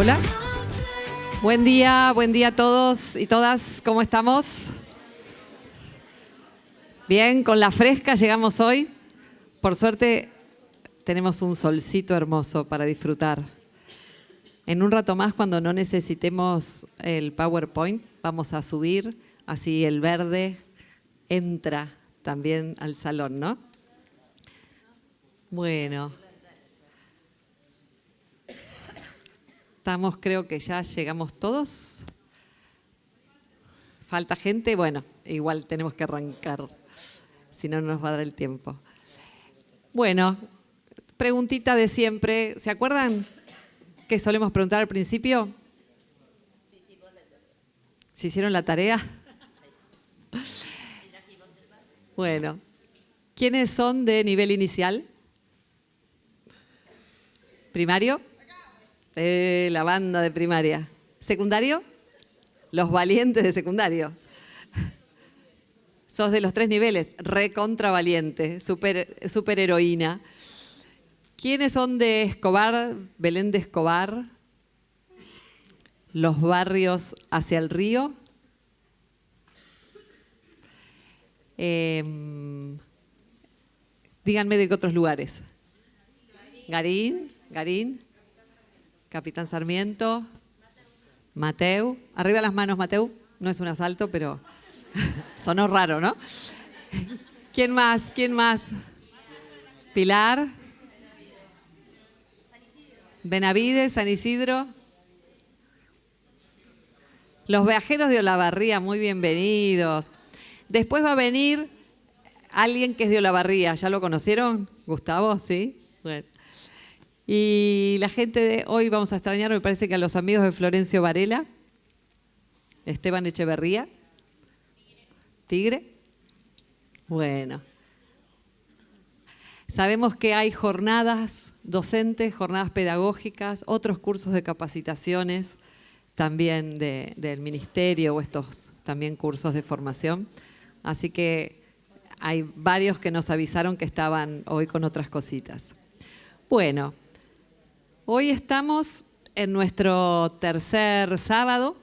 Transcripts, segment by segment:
hola. Buen día, buen día a todos y todas. ¿Cómo estamos? Bien, con la fresca llegamos hoy. Por suerte tenemos un solcito hermoso para disfrutar. En un rato más, cuando no necesitemos el PowerPoint, vamos a subir, así el verde entra también al salón, ¿no? Bueno. Creo que ya llegamos todos. Falta gente, bueno, igual tenemos que arrancar, si no, no nos va a dar el tiempo. Bueno, preguntita de siempre. ¿Se acuerdan que solemos preguntar al principio? ¿Se hicieron la tarea? Bueno, ¿quiénes son de nivel inicial? ¿Primario? Eh, la banda de primaria. ¿Secundario? Los valientes de secundario. Sos de los tres niveles, recontra valiente, super, super heroína. ¿Quiénes son de Escobar, Belén de Escobar? Los barrios hacia el río. Em, díganme de qué otros lugares. Garín, Garín. Capitán Sarmiento, Mateu. Arriba las manos, Mateu. No es un asalto, pero sonó raro, ¿no? ¿Quién más? ¿Quién más? Pilar. Benavides, San Isidro. Los viajeros de Olavarría, muy bienvenidos. Después va a venir alguien que es de Olavarría. ¿Ya lo conocieron? Gustavo, ¿sí? Bueno. Y la gente de hoy vamos a extrañar, me parece que a los amigos de Florencio Varela, Esteban Echeverría, Tigre. Bueno. Sabemos que hay jornadas docentes, jornadas pedagógicas, otros cursos de capacitaciones también del ministerio o estos también cursos de formación. Así que hay varios que nos avisaron que estaban hoy con otras cositas. Bueno, Hoy estamos en nuestro tercer sábado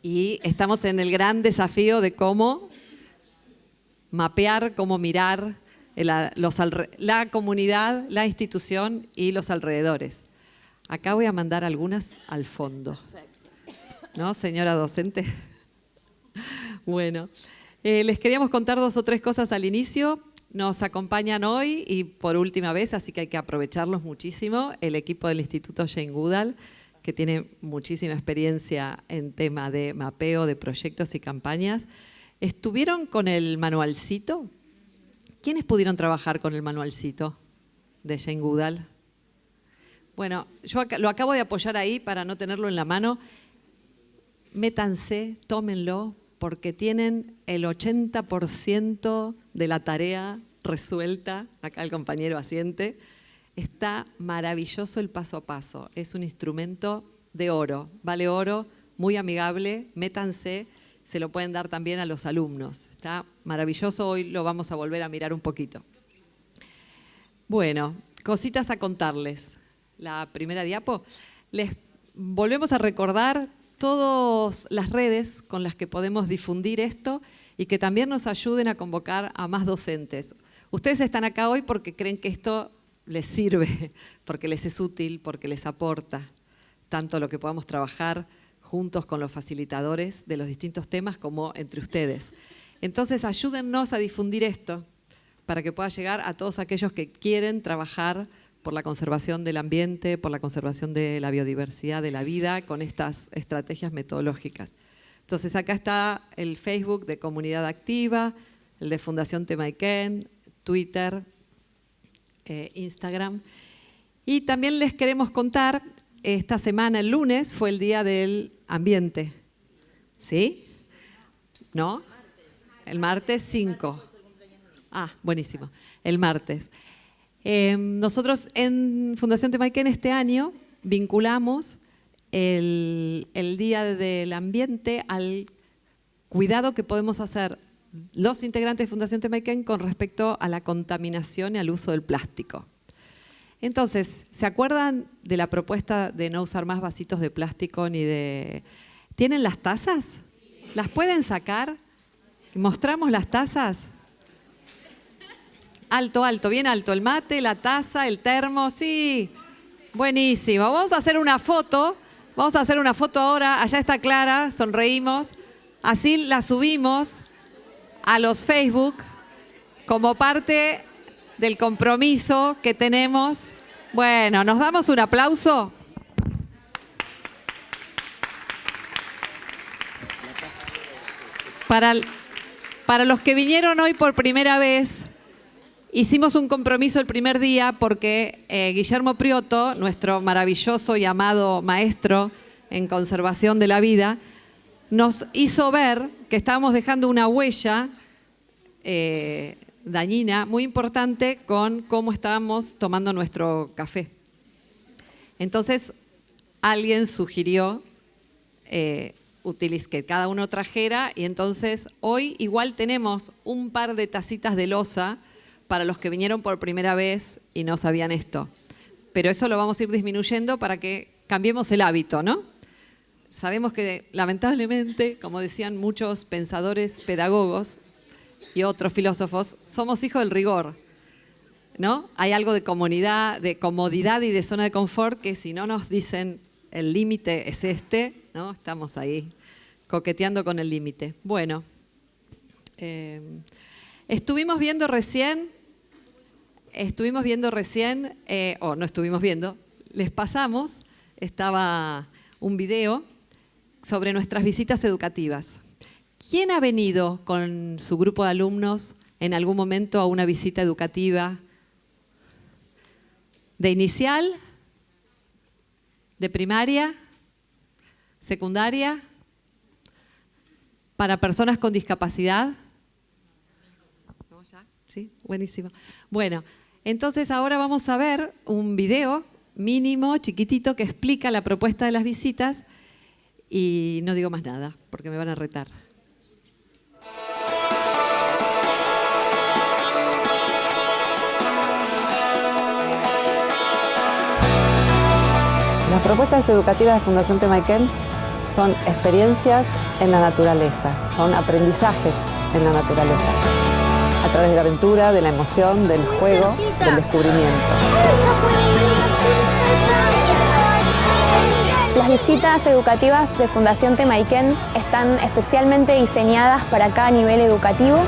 y estamos en el gran desafío de cómo mapear, cómo mirar la comunidad, la institución y los alrededores. Acá voy a mandar algunas al fondo. ¿No, señora docente? Bueno, eh, les queríamos contar dos o tres cosas al inicio. Nos acompañan hoy y por última vez, así que hay que aprovecharlos muchísimo, el equipo del Instituto Jane Goodall, que tiene muchísima experiencia en tema de mapeo de proyectos y campañas. ¿Estuvieron con el manualcito? ¿Quiénes pudieron trabajar con el manualcito de Jane Goodall? Bueno, yo lo acabo de apoyar ahí para no tenerlo en la mano. Métanse, tómenlo, porque tienen el 80% de la tarea resuelta, acá el compañero asiente, está maravilloso el paso a paso, es un instrumento de oro, vale oro, muy amigable, métanse, se lo pueden dar también a los alumnos, está maravilloso, hoy lo vamos a volver a mirar un poquito. Bueno, cositas a contarles. La primera diapo, les volvemos a recordar todas las redes con las que podemos difundir esto y que también nos ayuden a convocar a más docentes. Ustedes están acá hoy porque creen que esto les sirve, porque les es útil, porque les aporta tanto lo que podamos trabajar juntos con los facilitadores de los distintos temas como entre ustedes. Entonces ayúdennos a difundir esto para que pueda llegar a todos aquellos que quieren trabajar por la conservación del ambiente, por la conservación de la biodiversidad de la vida con estas estrategias metodológicas. Entonces acá está el Facebook de Comunidad Activa, el de Fundación Temaiken, Twitter, eh, Instagram. Y también les queremos contar, esta semana, el lunes, fue el Día del Ambiente. ¿Sí? ¿No? El martes 5. Ah, buenísimo. El martes. Em, nosotros en Fundación Temaiken este año vinculamos el, Día del Ambiente al cuidado que podemos hacer los integrantes de Fundación Temaiken con respecto a la contaminación y al uso del plástico. Entonces, ¿se acuerdan de la propuesta de no usar más vasitos de plástico ni de... ¿Tienen las tazas? ¿Las pueden sacar? ¿Mostramos las tazas? Alto, alto, bien alto. El mate, la taza, el termo, sí. Buenísimo. Vamos a hacer una foto. Vamos a hacer una foto ahora. Allá está Clara, sonreímos. Así la subimos a los Facebook como parte del compromiso que tenemos. Bueno, ¿nos damos un aplauso? Para, para los que vinieron hoy por primera vez, hicimos un compromiso el primer día porque eh, Guillermo Prioto, nuestro maravilloso y amado maestro en conservación de la vida, nos hizo ver que estábamos dejando una huella eh, dañina muy importante con cómo estábamos tomando nuestro café. Entonces, alguien sugirió eh, que cada uno trajera y entonces hoy igual tenemos un par de tacitas de losa para los que vinieron por primera vez y no sabían esto. Pero eso lo vamos a ir disminuyendo para que cambiemos el hábito, ¿no? Sabemos que lamentablemente, como decían muchos pensadores pedagogos, y otros filósofos, somos hijos del rigor. ¿no? Hay algo de comunidad, de comodidad y de zona de confort que si no nos dicen el límite es este, ¿no? estamos ahí coqueteando con el límite. Bueno, eh, estuvimos viendo recién, estuvimos viendo recién, eh, o no estuvimos viendo, les pasamos, estaba un video sobre nuestras visitas educativas. ¿Quién ha venido con su grupo de alumnos en algún momento a una visita educativa de inicial, de primaria, secundaria, para personas con discapacidad? ¿Sí? Buenísimo. Bueno, entonces ahora vamos a ver un video mínimo, chiquitito, que explica la propuesta de las visitas y no digo más nada, porque me van a retar. Las propuestas educativas de Fundación Temaiken son experiencias en la naturaleza, son aprendizajes en la naturaleza, a través de la aventura, de la emoción, del juego, del descubrimiento. Las visitas educativas de Fundación Temaiken están especialmente diseñadas para cada nivel educativo.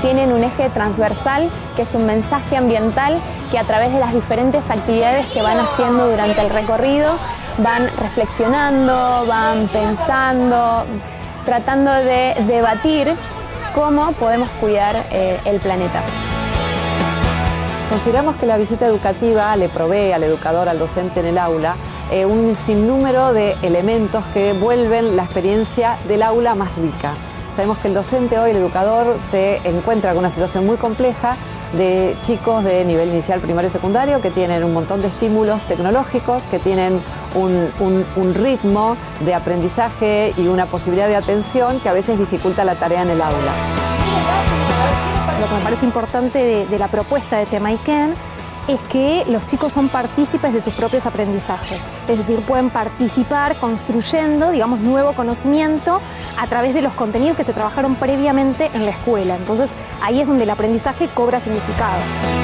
Tienen un eje transversal que es un mensaje ambiental que a través de las diferentes actividades que van haciendo durante el recorrido van reflexionando, van pensando, tratando de debatir cómo podemos cuidar eh, el planeta. Consideramos que la visita educativa le provee al educador, al docente en el aula, eh, un sinnúmero de elementos que vuelven la experiencia del aula más rica. Sabemos que el docente hoy, el educador, se encuentra en una situación muy compleja de chicos de nivel inicial, primario y secundario que tienen un montón de estímulos tecnológicos, que tienen un, ritmo de aprendizaje y una posibilidad de atención que a veces dificulta la tarea en el aula. Lo que me parece importante de, de la propuesta de Temaiken es que los chicos son partícipes de sus propios aprendizajes, es decir, pueden participar construyendo, digamos, nuevo conocimiento a través de los contenidos que se trabajaron previamente en la escuela. Entonces, ahí es donde el aprendizaje cobra significado.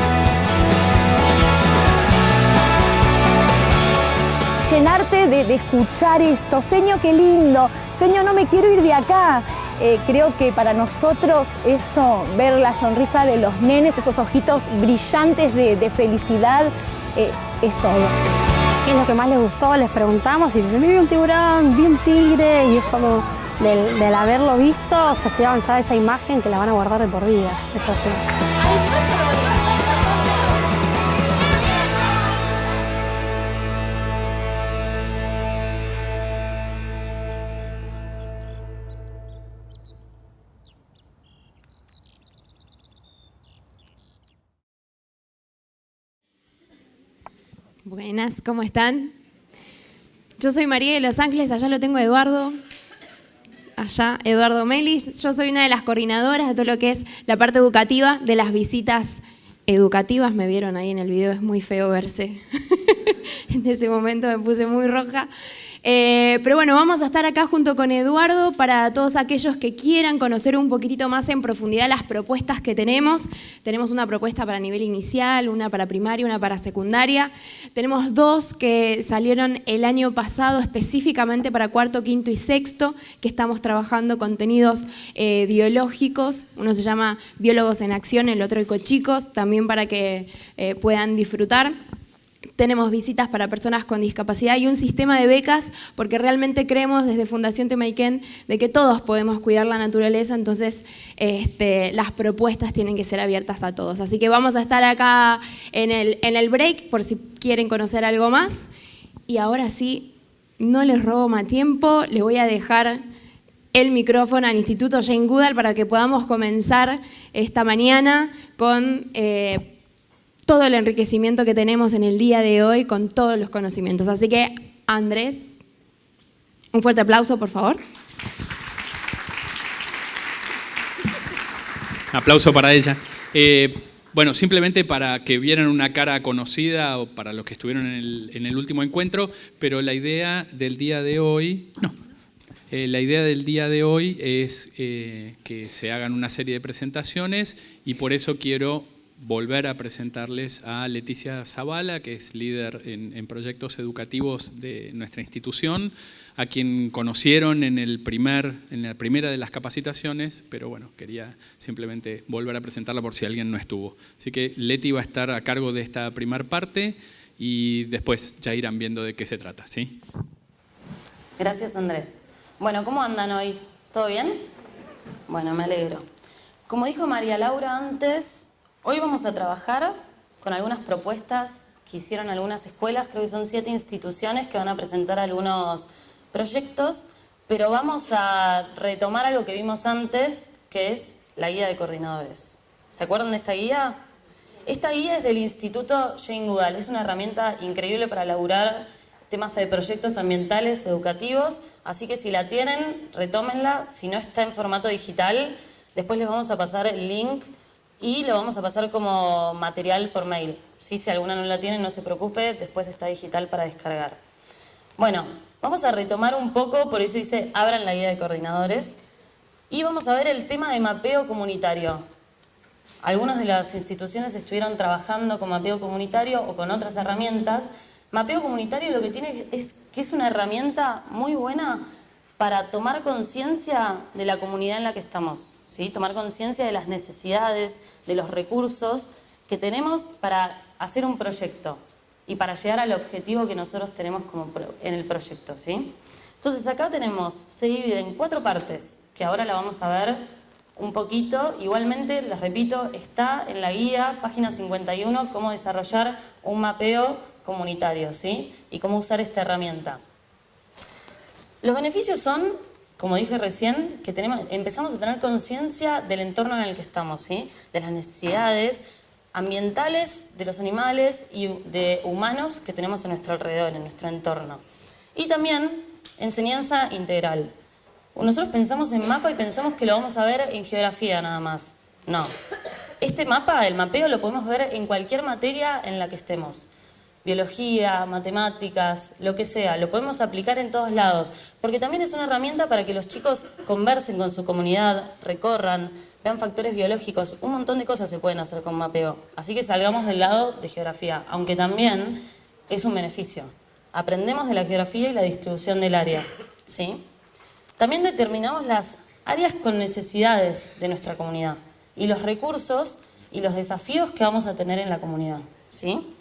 Llenarte de, escuchar esto. Señor, qué lindo. Señor, no me quiero ir de acá. Eh, creo que para nosotros eso, ver la sonrisa de los nenes, esos ojitos brillantes de, felicidad, eh, es todo. ¿Qué es lo que más les gustó? Les preguntamos y dicen, vi un tiburón, vi un tigre, y es como del, haberlo visto, se sea, se ya esa imagen que la van a guardar de por vida. Es así. Buenas, ¿cómo están? Yo soy María de Los Ángeles, allá lo tengo Eduardo. Allá, Eduardo Melis. Yo soy una de las coordinadoras de todo lo que es la parte educativa de las visitas educativas, me vieron ahí en el video, es muy feo verse. en ese momento me puse muy roja. Eh, pero bueno, vamos a estar acá junto con Eduardo para todos aquellos que quieran conocer un poquitito más en profundidad las propuestas que tenemos. Tenemos una propuesta para nivel inicial, una para primaria, una para secundaria. Tenemos dos que salieron el año pasado específicamente para cuarto, quinto y sexto, que estamos trabajando contenidos eh, biológicos. Uno se llama Biólogos en Acción, el otro Ecochicos, también para que eh, puedan disfrutar tenemos visitas para personas con discapacidad y un sistema de becas porque realmente creemos desde Fundación Temaiken de que todos podemos cuidar la naturaleza, entonces este, las propuestas tienen que ser abiertas a todos. Así que vamos a estar acá en el, en el break por si quieren conocer algo más. Y ahora sí, no les robo más tiempo, les voy a dejar el micrófono al Instituto Jane Goodall para que podamos comenzar esta mañana con... Eh, todo el enriquecimiento que tenemos en el día de hoy con todos los conocimientos. Así que, Andrés, un fuerte aplauso, por favor. aplauso para ella. Eh, bueno, simplemente para que vieran una cara conocida o para los que estuvieron en el, último encuentro, pero la idea del día de hoy, no, eh, la idea del día de hoy es eh, que se hagan una serie de presentaciones y por eso quiero volver a presentarles a Leticia Zavala, que es líder en, proyectos educativos de nuestra institución, a quien conocieron en, el primer, en la primera de las capacitaciones, pero bueno, quería simplemente volver a presentarla por si alguien no estuvo. Así que Leti va a estar a cargo de esta primera parte y después ya irán viendo de qué se trata. ¿sí? Gracias Andrés. Bueno, ¿cómo andan hoy? ¿Todo bien? Bueno, me alegro. Como dijo María Laura antes, Hoy vamos a trabajar con algunas propuestas que hicieron algunas escuelas, creo que son siete instituciones que van a presentar algunos proyectos, pero vamos a retomar algo que vimos antes, que es la guía de coordinadores. ¿Se acuerdan de esta guía? Esta guía es del Instituto Jane Goodall, es una herramienta increíble para elaborar temas de proyectos ambientales, educativos, así que si la tienen, retómenla, si no está en formato digital, después les vamos a pasar el link y lo vamos a pasar como material por mail. Si alguna no la tiene, no se preocupe, después está digital para descargar. Bueno, vamos a retomar un poco, por eso dice abran la guía de coordinadores, y vamos a ver el tema de mapeo comunitario. Algunas de las instituciones estuvieron trabajando con mapeo comunitario o con otras herramientas. Mapeo comunitario lo que tiene es que es una herramienta muy buena para tomar conciencia de la comunidad en la que estamos tomar conciencia de las necesidades, de los recursos que tenemos para hacer un proyecto y para llegar al objetivo que nosotros tenemos como en el proyecto. ¿sí? Entonces acá tenemos, se divide en cuatro partes, que ahora la vamos a ver un poquito. Igualmente, les repito, está en la guía, página 51, cómo desarrollar un mapeo comunitario ¿sí? y cómo usar esta herramienta. Los beneficios son como dije recién, que tenemos, empezamos a tener conciencia del entorno en el que estamos, de las necesidades ambientales de los animales y de humanos que tenemos en nuestro alrededor, en nuestro entorno. Y también enseñanza integral. Nosotros pensamos en mapa y pensamos que lo vamos a ver en geografía nada más. No. Este mapa, el mapeo, lo podemos ver en cualquier materia en la que estemos biología, matemáticas, lo que sea, lo podemos aplicar en todos lados, porque también es una herramienta para que los chicos conversen con su comunidad, recorran, vean factores biológicos, un montón de cosas se pueden hacer con mapeo. Así que salgamos del lado de geografía, aunque también es un beneficio. Aprendemos de la geografía y la distribución del área. ¿sí? También determinamos las áreas con necesidades de nuestra comunidad y los recursos y los desafíos que vamos a tener en la comunidad. ¿sí?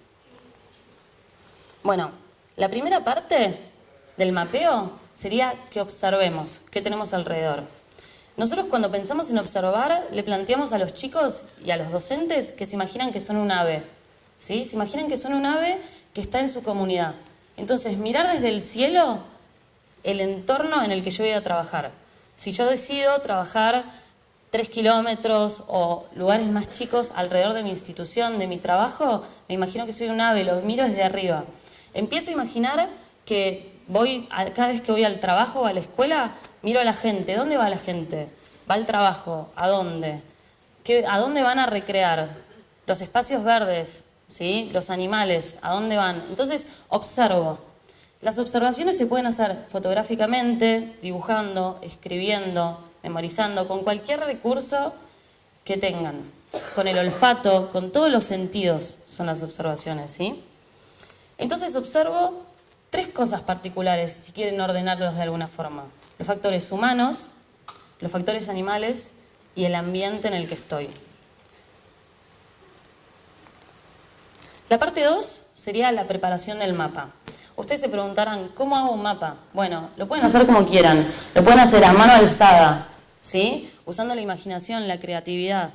Bueno, la primera parte del mapeo sería que observemos qué tenemos alrededor. Nosotros cuando pensamos en observar, le planteamos a los chicos y a los docentes que se imaginan que son un ave. ¿sí? Se imaginan que son un ave que está en su comunidad. Entonces, mirar desde el cielo el entorno en el que yo voy a trabajar. Si yo decido trabajar tres kilómetros o lugares más chicos alrededor de mi institución, de mi trabajo, me imagino que soy un ave, lo miro desde arriba. Empiezo a imaginar que voy, cada vez que voy al trabajo o a la escuela, miro a la gente. ¿Dónde va la gente? ¿Va al trabajo? ¿A dónde? ¿A dónde van a recrear? los espacios verdes, ¿sí? los animales, a dónde van. Entonces, observo. Las observaciones se pueden hacer fotográficamente, dibujando, escribiendo, memorizando, con cualquier recurso que tengan. Con el olfato, con todos los sentidos son las observaciones, ¿sí? Entonces observo tres cosas particulares, si quieren ordenarlos de alguna forma. Los factores humanos, los factores animales y el ambiente en el que estoy. La parte 2 sería la preparación del mapa. Ustedes se preguntarán, ¿cómo hago un mapa? Bueno, lo pueden hacer como quieran. Lo pueden hacer a mano alzada, ¿sí? Usando la imaginación, la creatividad.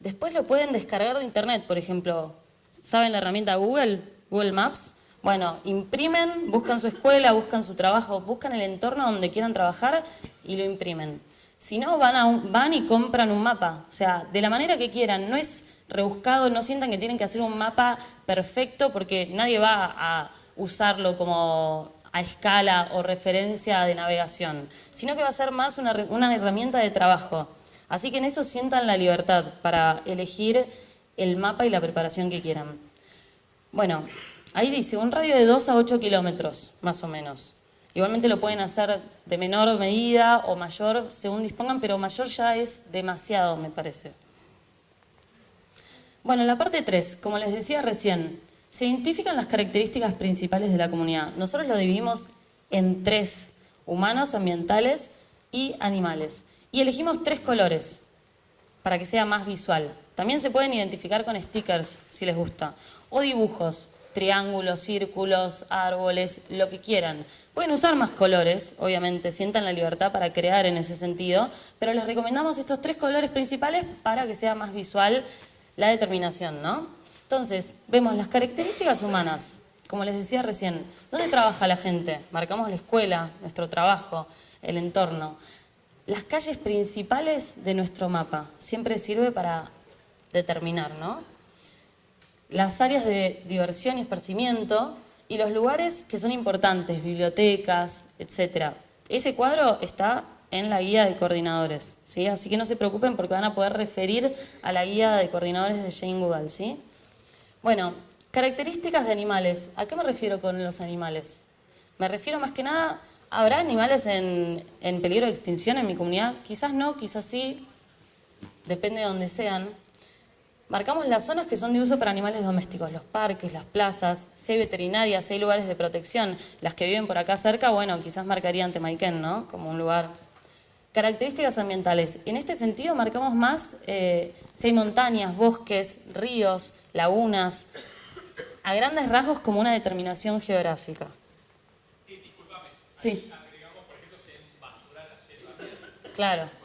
Después lo pueden descargar de internet, por ejemplo. ¿Saben la herramienta Google? Google Maps. Bueno, imprimen, buscan su escuela, buscan su trabajo, buscan el entorno donde quieran trabajar y lo imprimen. Si no, van, van y compran un mapa. O sea, de la manera que quieran. No es rebuscado, no sientan que tienen que hacer un mapa perfecto porque nadie va a usarlo como a escala o referencia de navegación, sino que va a ser más una, una herramienta de trabajo. Así que en eso sientan la libertad para elegir el mapa y la preparación que quieran. Bueno, ahí dice un radio de 2 a 8 kilómetros, más o menos. Igualmente lo pueden hacer de menor medida o mayor, según dispongan, pero mayor ya es demasiado, me parece. Bueno, en la parte 3, como les decía recién, se identifican las características principales de la comunidad. Nosotros lo dividimos en tres, humanos, ambientales y animales. Y elegimos tres colores para que sea más visual. También se pueden identificar con stickers, si les gusta, o dibujos, triángulos, círculos, árboles, lo que quieran. Pueden usar más colores, obviamente, sientan la libertad para crear en ese sentido, pero les recomendamos estos tres colores principales para que sea más visual la determinación, ¿no? Entonces, vemos las características humanas, como les decía recién, ¿dónde trabaja la gente? Marcamos la escuela, nuestro trabajo, el entorno. Las calles principales de nuestro mapa siempre sirve para determinar, ¿no? Las áreas de diversión y esparcimiento y los lugares que son importantes, bibliotecas, etc. Ese cuadro está en la guía de coordinadores, ¿sí? Así que no se preocupen porque van a poder referir a la guía de coordinadores de Jane Goodall, ¿sí? Bueno, características de animales. ¿A qué me refiero con los animales? Me refiero más que nada, ¿habrá animales en, en peligro de extinción en mi comunidad? Quizás no, quizás sí, depende de donde sean. Marcamos las zonas que son de uso para animales domésticos, los parques, las plazas, si hay veterinarias, si hay lugares de protección. Las que viven por acá cerca, bueno, quizás marcarían Temaiken, ¿no? Como un lugar Características ambientales. En este sentido marcamos más eh, si hay montañas, bosques, ríos, lagunas, a grandes rasgos como una determinación geográfica. Sí, discúlpame. Sí. Agregamos, por ejemplo, si hay basura la selva. Claro.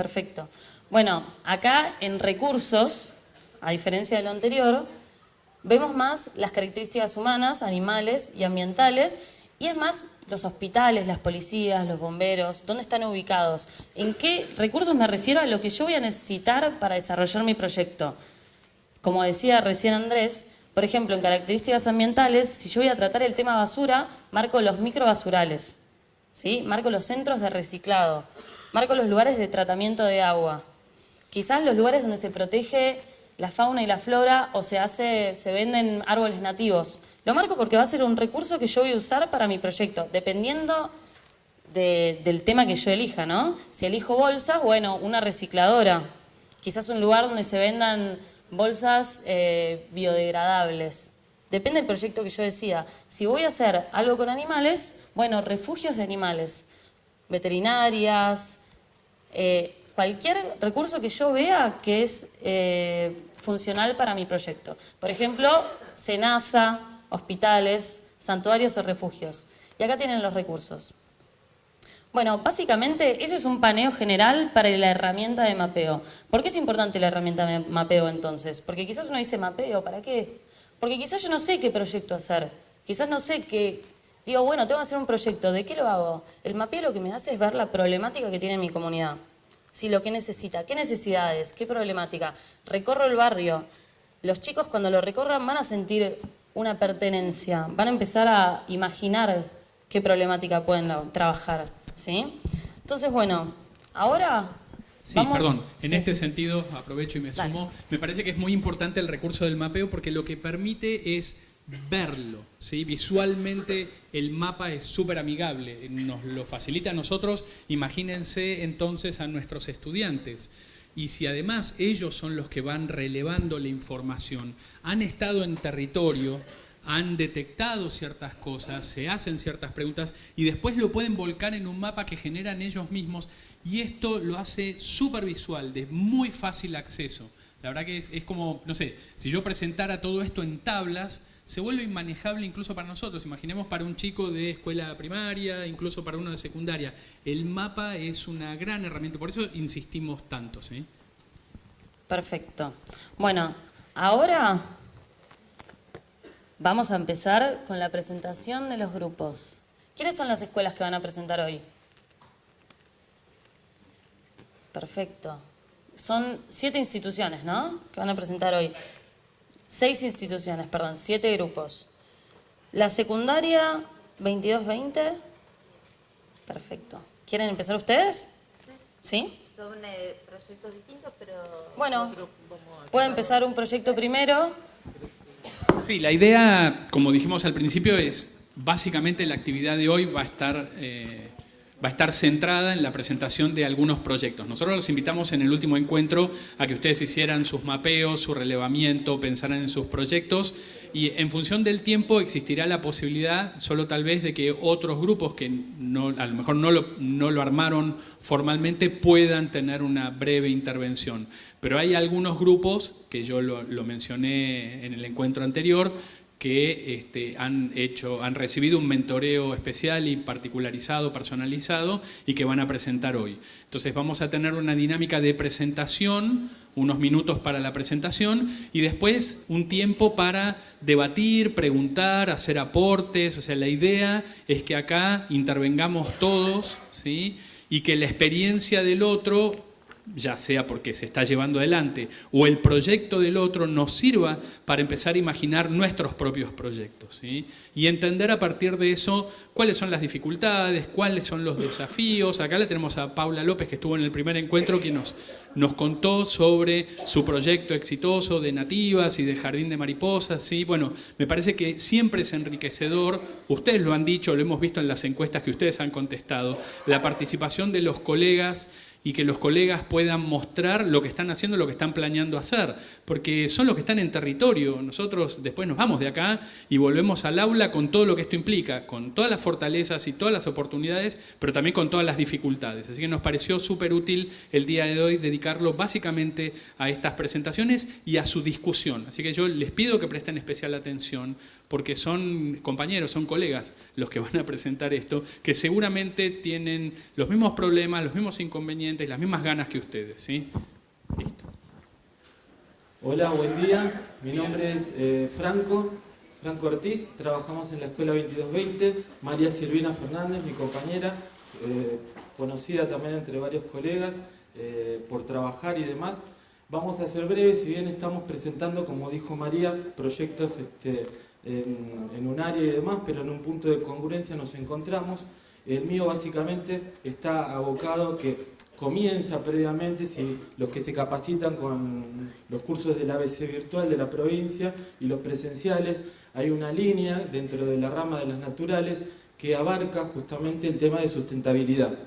Perfecto. Bueno, acá en recursos, a diferencia de lo anterior, vemos más las características humanas, animales y ambientales y es más, los hospitales, las policías, los bomberos, ¿dónde están ubicados? ¿En qué recursos me refiero a lo que yo voy a necesitar para desarrollar mi proyecto? Como decía recién Andrés, por ejemplo, en características ambientales, si yo voy a tratar el tema basura, marco los microbasurales, ¿sí? marco los centros de reciclado, marco los lugares de tratamiento de agua, quizás los lugares donde se protege la fauna y la flora o se, hace, se venden árboles nativos. Lo marco porque va a ser un recurso que yo voy a usar para mi proyecto, dependiendo del tema que yo elija, ¿no? Si elijo bolsas, bueno, una recicladora. Quizás un lugar donde se vendan bolsas eh, biodegradables. Depende del proyecto que yo decida. Si voy a hacer algo con animales, bueno, refugios de animales, veterinarias, eh, cualquier recurso que yo vea que es eh, funcional para mi proyecto. Por ejemplo, SENASA, hospitales, santuarios o refugios. Y acá tienen los recursos. Bueno, básicamente ese es un paneo general para la herramienta de mapeo. ¿Por qué es importante la herramienta de mapeo entonces? Porque quizás uno dice mapeo, ¿para qué? Porque quizás yo no sé qué proyecto hacer. Quizás no sé qué... Digo, bueno, tengo que hacer un proyecto, ¿de qué lo hago? El mapeo lo que me hace es ver la problemática que tiene mi comunidad. Si lo que necesita, qué necesidades, qué problemática. Recorro el barrio. Los chicos cuando lo recorran van a sentir una pertenencia, van a empezar a imaginar qué problemática pueden trabajar. ¿sí? Entonces, bueno, ahora Sí, Vamos- perdón. En sí. este sentido, aprovecho y me Dale. sumo. Me parece que es muy importante el recurso del mapeo porque lo que permite es verlo. ¿sí? Visualmente el mapa es súper amigable, nos lo facilita a nosotros. Imagínense entonces a nuestros estudiantes. Y si además ellos son los que van relevando la información, han estado en territorio, han detectado ciertas cosas, se hacen ciertas preguntas y después lo pueden volcar en un mapa que generan ellos mismos y esto lo hace súper visual, de muy fácil acceso. La verdad que es, es como, no sé, si yo presentara todo esto en tablas, se vuelve inmanejable incluso para nosotros. Imaginemos para un chico de escuela primaria, incluso para uno de secundaria. El mapa es una gran herramienta, por eso insistimos tanto, ¿sí? Perfecto. Bueno, ahora vamos a empezar con la presentación de los grupos. ¿Quiénes son las escuelas que van a presentar hoy? Perfecto. Son siete instituciones, ¿no? Que van a presentar hoy. Seis instituciones, perdón, siete grupos. La secundaria 2220. Perfecto. ¿Quieren empezar ustedes? ¿Sí? Son eh, proyectos distintos, pero... Bueno, puede empezar un proyecto primero. Sí, la idea, como dijimos al principio, es básicamente la actividad de hoy va a estar, eh, va a estar centrada en la presentación de algunos proyectos. Nosotros los invitamos en el último encuentro a que ustedes hicieran sus mapeos, su relevamiento, pensaran en sus proyectos y en función del tiempo existirá la posibilidad, solo tal vez, de que otros grupos que no, a lo mejor no lo, armaron formalmente puedan tener una breve intervención. Pero hay algunos grupos, que yo lo, lo mencioné en el encuentro anterior, que este, han, hecho, han recibido un mentoreo especial y particularizado, personalizado, y que van a presentar hoy. Entonces vamos a tener una dinámica de presentación, unos minutos para la presentación, y después un tiempo para debatir, preguntar, hacer aportes. O sea, la idea es que acá intervengamos todos, ¿sí? y que la experiencia del otro ya sea porque se está llevando adelante o el proyecto del otro nos sirva para empezar a imaginar nuestros propios proyectos y entender a partir de eso cuáles son las dificultades, cuáles son los desafíos. Acá le tenemos a Paula López que estuvo en el primer encuentro que nos, nos contó sobre su proyecto exitoso de nativas y de jardín de mariposas. ¿sí? Bueno, me parece que siempre es enriquecedor, ustedes lo han dicho, lo hemos visto en las encuestas que ustedes han contestado, la participación de los colegas y que los colegas puedan mostrar lo que están haciendo, lo que están planeando hacer, porque son los que están en territorio. Nosotros después nos vamos de acá y volvemos al aula con todo lo que esto implica, con todas las fortalezas y todas las oportunidades, pero también con todas las dificultades. Así que nos pareció súper útil el día de hoy dedicarlo básicamente a estas presentaciones y a su discusión. Así que yo les pido que presten especial atención, porque son compañeros, son colegas los que van a presentar esto, que seguramente tienen los mismos problemas, los mismos inconvenientes, las mismas ganas que ustedes. ¿sí? Listo. Hola, buen día. Mi nombre es eh, Franco, Franco Ortiz. Trabajamos en la Escuela 2220. María Silvina Fernández, mi compañera, eh, conocida también entre varios colegas eh, por trabajar y demás. Vamos a ser breves, si bien estamos presentando, como dijo María, proyectos este, en, un área y demás, pero en un punto de congruencia nos encontramos. El mío básicamente está abocado que comienza previamente si los que se capacitan con los cursos del ABC virtual de la provincia y los presenciales, hay una línea dentro de la rama de las naturales que abarca justamente el tema de sustentabilidad.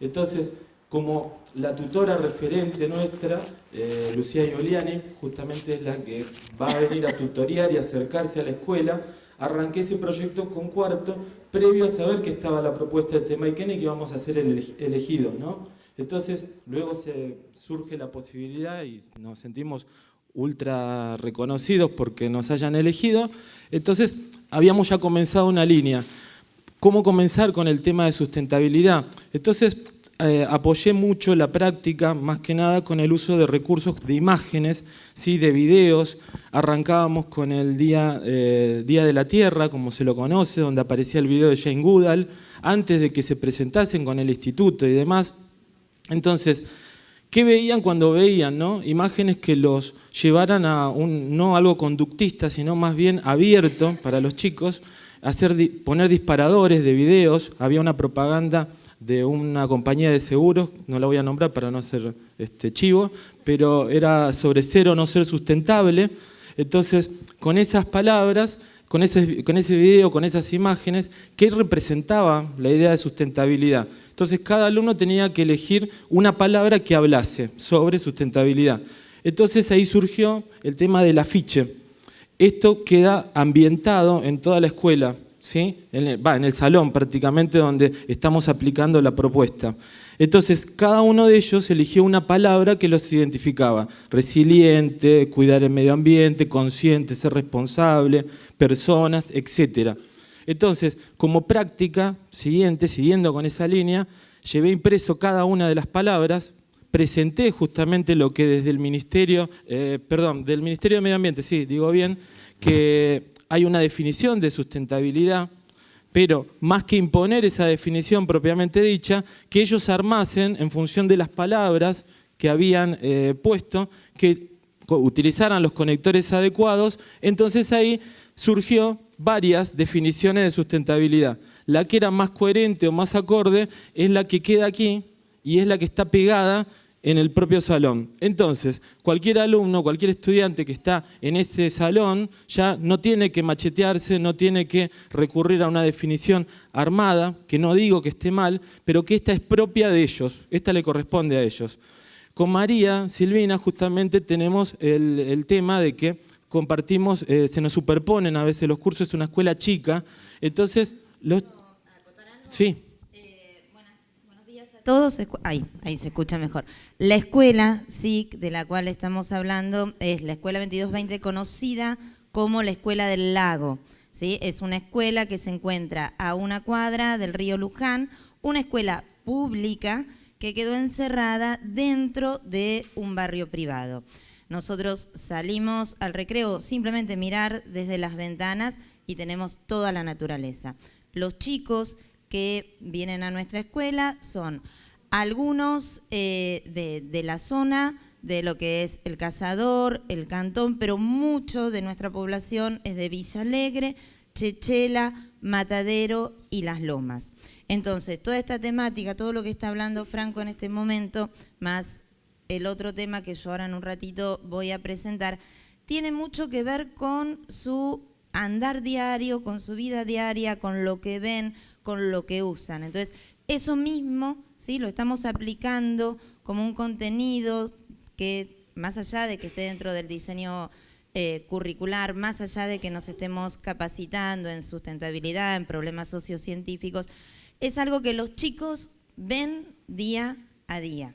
Entonces, como la tutora referente nuestra, eh, Lucía Ioliani, justamente es la que va a venir a tutoriar y acercarse a la escuela, arranqué ese proyecto con cuarto, previo a saber que estaba la propuesta de Temaiken y que íbamos a ser el elegidos, ¿no? Entonces, luego surge la posibilidad y nos sentimos ultra reconocidos porque nos hayan elegido. Entonces, habíamos ya comenzado una línea. ¿Cómo comenzar con el tema de sustentabilidad? Entonces, eh, apoyé mucho la práctica, más que nada con el uso de recursos de imágenes, ¿sí? de videos. Arrancábamos con el Día, eh, Día de la Tierra, como se lo conoce, donde aparecía el video de Jane Goodall, antes de que se presentasen con el instituto y demás. Entonces, ¿qué veían cuando veían no? imágenes que los llevaran a un, no algo conductista, sino más bien abierto para los chicos, hacer, poner disparadores de videos, había una propaganda de una compañía de seguros, no la voy a nombrar para no hacer este, chivo, pero era sobre ser o no ser sustentable. Entonces, con esas palabras, con ese, con ese video, con esas imágenes, ¿qué representaba la idea de sustentabilidad? Entonces, cada alumno tenía que elegir una palabra que hablase sobre sustentabilidad. Entonces, ahí surgió el tema del afiche. Esto queda ambientado en toda la escuela, ¿sí? en, el, en el salón prácticamente donde estamos aplicando la propuesta. Entonces, cada uno de ellos eligió una palabra que los identificaba. Resiliente, cuidar el medio ambiente, consciente, ser responsable, personas, etc. Entonces, como práctica siguiente, siguiendo con esa línea, llevé impreso cada una de las palabras, presenté justamente lo que desde el Ministerio, eh, perdón, del Ministerio de Medio Ambiente, sí, digo bien, que hay una definición de sustentabilidad, pero más que imponer esa definición propiamente dicha, que ellos armasen en función de las palabras que habían eh, puesto, que utilizaran los conectores adecuados, entonces ahí surgió varias definiciones de sustentabilidad. La que era más coherente o más acorde es la que queda aquí y es la que está pegada en el propio salón. Entonces, cualquier alumno, cualquier estudiante que está en ese salón ya no tiene que machetearse, no tiene que recurrir a una definición armada, que no digo que esté mal, pero que esta es propia de ellos, esta le corresponde a ellos. Con María Silvina justamente tenemos el, tema de que compartimos, eh, se nos superponen a veces los cursos, es una escuela chica, entonces los... Sí todos, ahí, ahí se escucha mejor. La escuela SIC de la cual estamos hablando es la Escuela 2220 conocida como la Escuela del Lago. ¿sí? Es una escuela que se encuentra a una cuadra del río Luján, una escuela pública que quedó encerrada dentro de un barrio privado. Nosotros salimos al recreo simplemente mirar desde las ventanas y tenemos toda la naturaleza. Los chicos que vienen a nuestra escuela son algunos eh, de, la zona, de lo que es el Cazador, el Cantón, pero mucho de nuestra población es de Villa Alegre, Chechela, Matadero y Las Lomas. Entonces, toda esta temática, todo lo que está hablando Franco en este momento, más el otro tema que yo ahora en un ratito voy a presentar, tiene mucho que ver con su andar diario, con su vida diaria, con lo que ven, con lo que usan. Entonces, eso mismo ¿sí? lo estamos aplicando como un contenido que, más allá de que esté dentro del diseño eh, curricular, más allá de que nos estemos capacitando en sustentabilidad, en problemas sociocientíficos, es algo que los chicos ven día a día.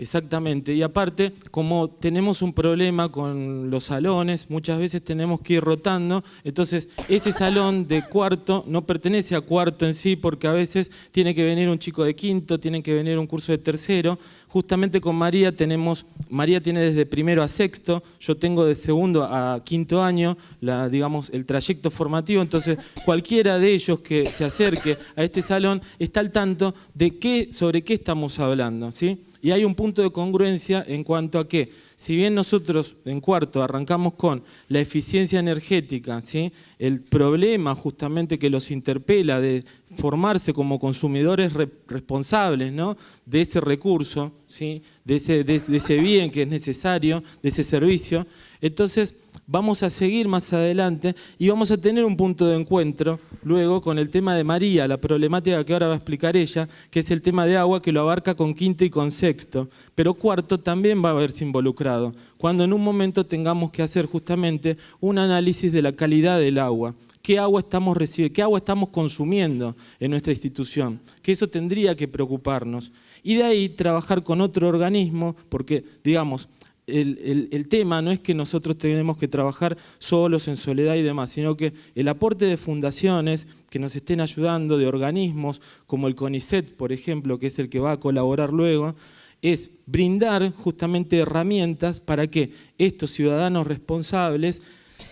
Exactamente, y aparte, como tenemos un problema con los salones, muchas veces tenemos que ir rotando, entonces ese salón de cuarto no pertenece a cuarto en sí, porque a veces tiene que venir un chico de quinto, tiene que venir un curso de tercero, justamente con María tenemos, María tiene desde primero a sexto, yo tengo de segundo a quinto año, la, digamos, el trayecto formativo, entonces cualquiera de ellos que se acerque a este salón está al tanto de qué, sobre qué estamos hablando, ¿sí? Y hay un punto de congruencia en cuanto a que, si bien nosotros en cuarto arrancamos con la eficiencia energética, ¿sí? el problema justamente que los interpela de formarse como consumidores responsables ¿no? de ese recurso, ¿sí? de, ese, de ese bien que es necesario, de ese servicio, entonces vamos a seguir más adelante y vamos a tener un punto de encuentro luego con el tema de María, la problemática que ahora va a explicar ella, que es el tema de agua que lo abarca con quinto y con sexto, pero cuarto también va a verse involucrado, cuando en un momento tengamos que hacer justamente un análisis de la calidad del agua. Qué agua estamos recibiendo, qué agua estamos consumiendo en nuestra institución, que eso tendría que preocuparnos. Y de ahí trabajar con otro organismo, porque, digamos, el, tema no es que nosotros tenemos que trabajar solos en soledad y demás, sino que el aporte de fundaciones que nos estén ayudando, de organismos como el CONICET, por ejemplo, que es el que va a colaborar luego, es brindar justamente herramientas para que estos ciudadanos responsables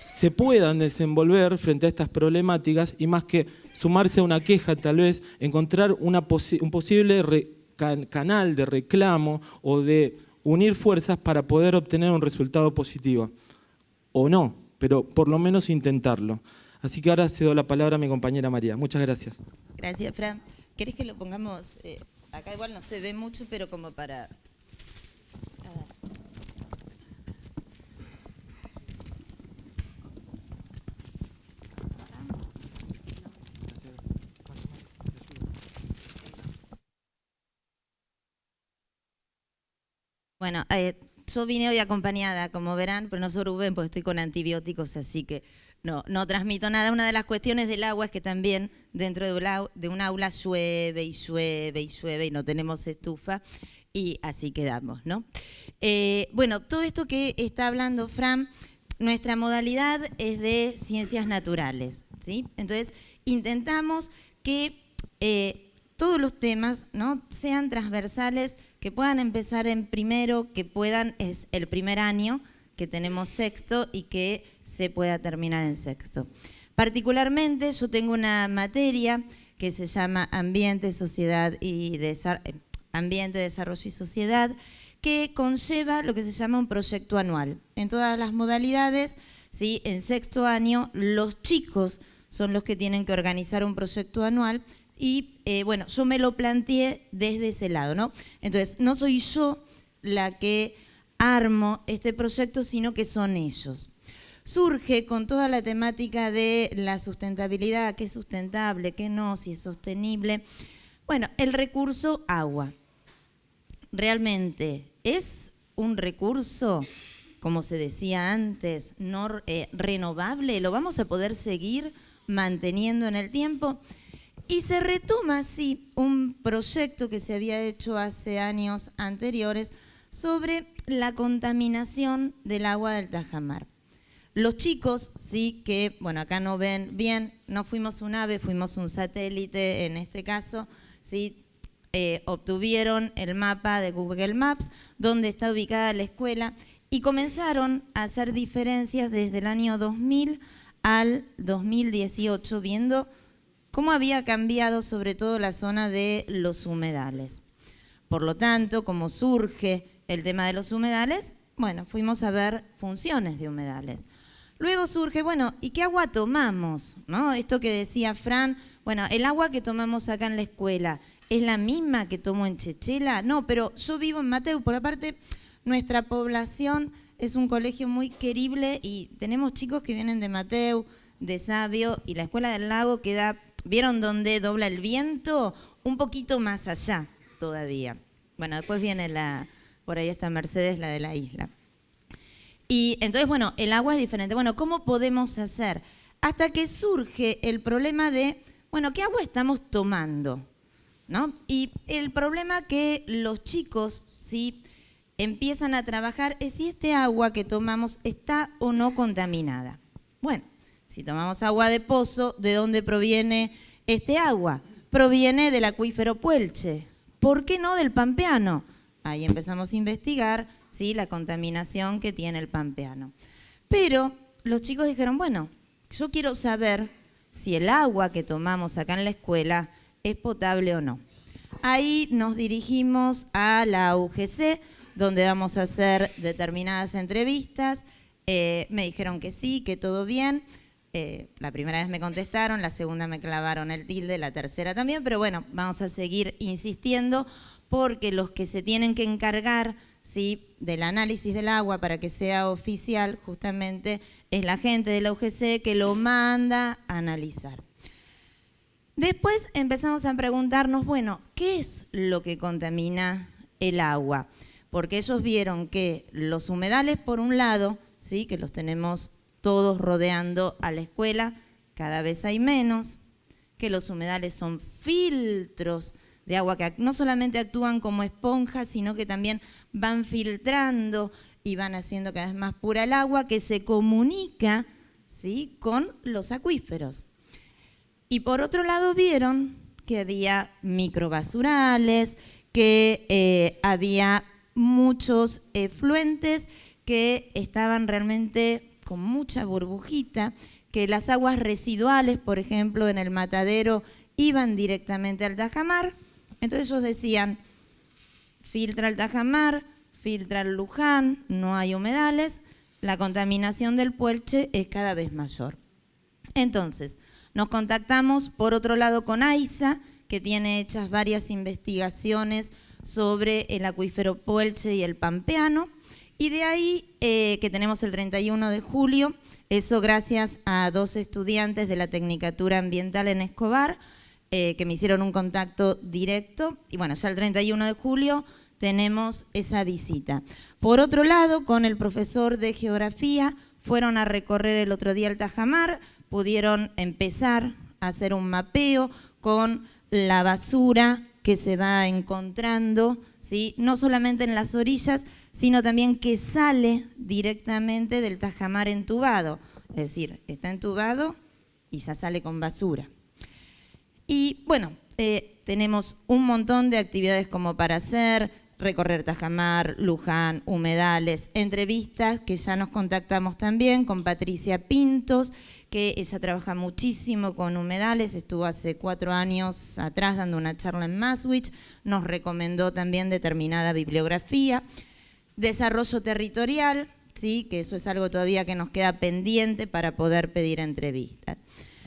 se puedan desenvolver frente a estas problemáticas y más que sumarse a una queja tal vez, encontrar un posible canal de reclamo o de unir fuerzas para poder obtener un resultado positivo. O no, pero por lo menos intentarlo. Así que ahora cedo la palabra a mi compañera María. Muchas gracias. Gracias, Fran. ¿Querés que lo pongamos? eh, acá igual no se ve mucho, pero como para... a ver. Bueno, eh, yo vine hoy acompañada, como verán, pero no soy Rubén porque estoy con antibióticos, así que no, no transmito nada. Una de las cuestiones del agua es que también dentro de un, au- de aula llueve y llueve y llueve y no tenemos estufa y así quedamos, ¿no? Eh, bueno, todo esto que está hablando Fran, nuestra modalidad es de ciencias naturales, ¿sí? Entonces, intentamos que eh, todos los temas ¿no? sean transversales, que puedan empezar en primero, que puedan, es el primer año, que tenemos sexto y que se pueda terminar en sexto. Particularmente yo tengo una materia que se llama Ambiente, Sociedad y eh, Ambiente, Desarrollo y Sociedad, que conlleva lo que se llama un proyecto anual. En todas las modalidades, ¿sí? en sexto año, los chicos son los que tienen que organizar un proyecto anual y eh, bueno, yo me lo planteé desde ese lado, ¿no? Entonces, no soy yo la que armo este proyecto, sino que son ellos. Surge con toda la temática de la sustentabilidad, qué es sustentable, qué no, si es sostenible. Bueno, el recurso agua. ¿Realmente es un recurso, como se decía antes, no eh, renovable? ¿Lo vamos a poder seguir manteniendo en el tiempo? Y se retoma así un proyecto que se había hecho hace años anteriores sobre la contaminación del agua del Tajamar. Los chicos, sí, que, bueno, acá no ven bien, no fuimos un ave, fuimos un satélite en este caso, sí, eh, obtuvieron el mapa de Google Maps, donde está ubicada la escuela, y comenzaron a hacer diferencias desde el año 2000 al 2018, viendo cómo había cambiado sobre todo la zona de los humedales. Por lo tanto, como surge el tema de los humedales, bueno, fuimos a ver funciones de humedales. Luego surge, bueno, ¿y qué agua tomamos? ¿No? Esto que decía Fran, bueno, el agua que tomamos acá en la escuela, ¿es la misma que tomo en Chechela? No, pero yo vivo en Mateu, por aparte, nuestra población es un colegio muy querible y tenemos chicos que vienen de Mateu, de Sabio, y la escuela del lago queda, ¿vieron dónde dobla el viento? Un poquito más allá todavía. Bueno, después viene la, por ahí está Mercedes, la de la isla. Y entonces, bueno, el agua es diferente. Bueno, ¿cómo podemos hacer? Hasta que surge el problema de, bueno, ¿qué agua estamos tomando? ¿No? Y el problema que los chicos, ¿sí? empiezan a trabajar es si este agua que tomamos está o no contaminada. Bueno, si tomamos agua de pozo, ¿de dónde proviene este agua? Proviene del acuífero Puelche. ¿Por qué no del Pampeano? Ahí empezamos a investigar ¿sí? la contaminación que tiene el Pampeano. Pero los chicos dijeron, bueno, yo quiero saber si el agua que tomamos acá en la escuela es potable o no. Ahí nos dirigimos a la UGC, donde vamos a hacer determinadas entrevistas. Eh, me dijeron que sí, que todo bien. Eh, la primera vez me contestaron, la segunda me clavaron el tilde, la tercera también, pero bueno, vamos a seguir insistiendo porque los que se tienen que encargar ¿sí? del análisis del agua para que sea oficial, justamente es la gente de la UGC que lo manda a analizar. Después empezamos a preguntarnos, bueno, ¿qué es lo que contamina el agua? Porque ellos vieron que los humedales, por un lado, ¿sí? que los tenemos todos rodeando a la escuela, cada vez hay menos, que los humedales son filtros de agua que no solamente actúan como esponjas, sino que también van filtrando y van haciendo cada vez más pura el agua que se comunica ¿sí? con los acuíferos. Y por otro lado vieron que había microbasurales, que eh, había muchos efluentes que estaban realmente con mucha burbujita, que las aguas residuales, por ejemplo, en el matadero, iban directamente al tajamar. Entonces ellos decían, filtra el tajamar, filtra el Luján, no hay humedales, la contaminación del puelche es cada vez mayor. Entonces, nos contactamos por otro lado con AISA, que tiene hechas varias investigaciones sobre el acuífero Puelche y el Pampeano. Y de ahí eh, que tenemos el 31 de julio, eso gracias a dos estudiantes de la Tecnicatura Ambiental en Escobar, eh, que me hicieron un contacto directo. Y bueno, ya el 31 de julio tenemos esa visita. Por otro lado, con el profesor de Geografía, fueron a recorrer el otro día el Tajamar, pudieron empezar a hacer un mapeo con la basura que se va encontrando, ¿sí? no solamente en las orillas, sino también que sale directamente del tajamar entubado. Es decir, está entubado y ya sale con basura. Y bueno, eh, tenemos un montón de actividades como para hacer, recorrer Tajamar, Luján, humedales, entrevistas que ya nos contactamos también con Patricia Pintos, que ella trabaja muchísimo con humedales, estuvo hace cuatro años atrás dando una charla en Maswich, nos recomendó también determinada bibliografía. Desarrollo territorial, ¿sí? que eso es algo todavía que nos queda pendiente para poder pedir entrevistas.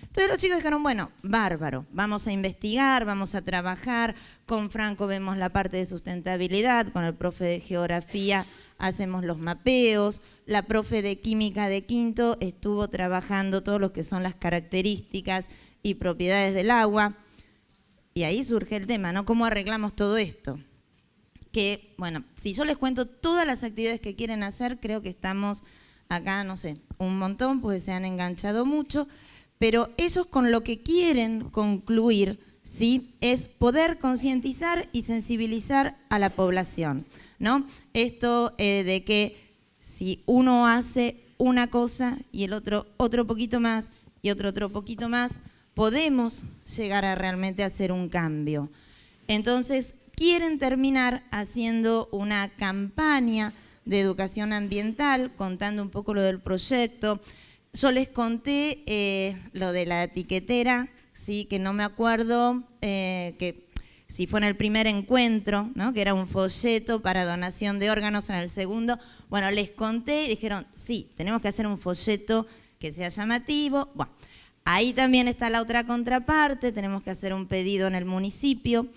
Entonces los chicos dijeron, bueno, bárbaro, vamos a investigar, vamos a trabajar, con Franco vemos la parte de sustentabilidad, con el profe de geografía hacemos los mapeos, la profe de química de quinto estuvo trabajando todo lo que son las características y propiedades del agua, y ahí surge el tema, ¿no? ¿Cómo arreglamos todo esto? Que, bueno, si yo les cuento todas las actividades que quieren hacer, creo que estamos acá, no sé, un montón, pues se han enganchado mucho, pero ellos con lo que quieren concluir ¿sí? es poder concientizar y sensibilizar a la población. ¿no? Esto eh, de que si uno hace una cosa y el otro otro poquito más y otro otro poquito más, podemos llegar a realmente hacer un cambio. Entonces, quieren terminar haciendo una campaña de educación ambiental, contando un poco lo del proyecto, yo les conté eh, lo de la etiquetera, ¿sí? que no me acuerdo eh, que si fue en el primer encuentro, ¿no? que era un folleto para donación de órganos en el segundo. Bueno, les conté y dijeron, sí, tenemos que hacer un folleto que sea llamativo. Bueno, ahí también está la otra contraparte, tenemos que hacer un pedido en el municipio.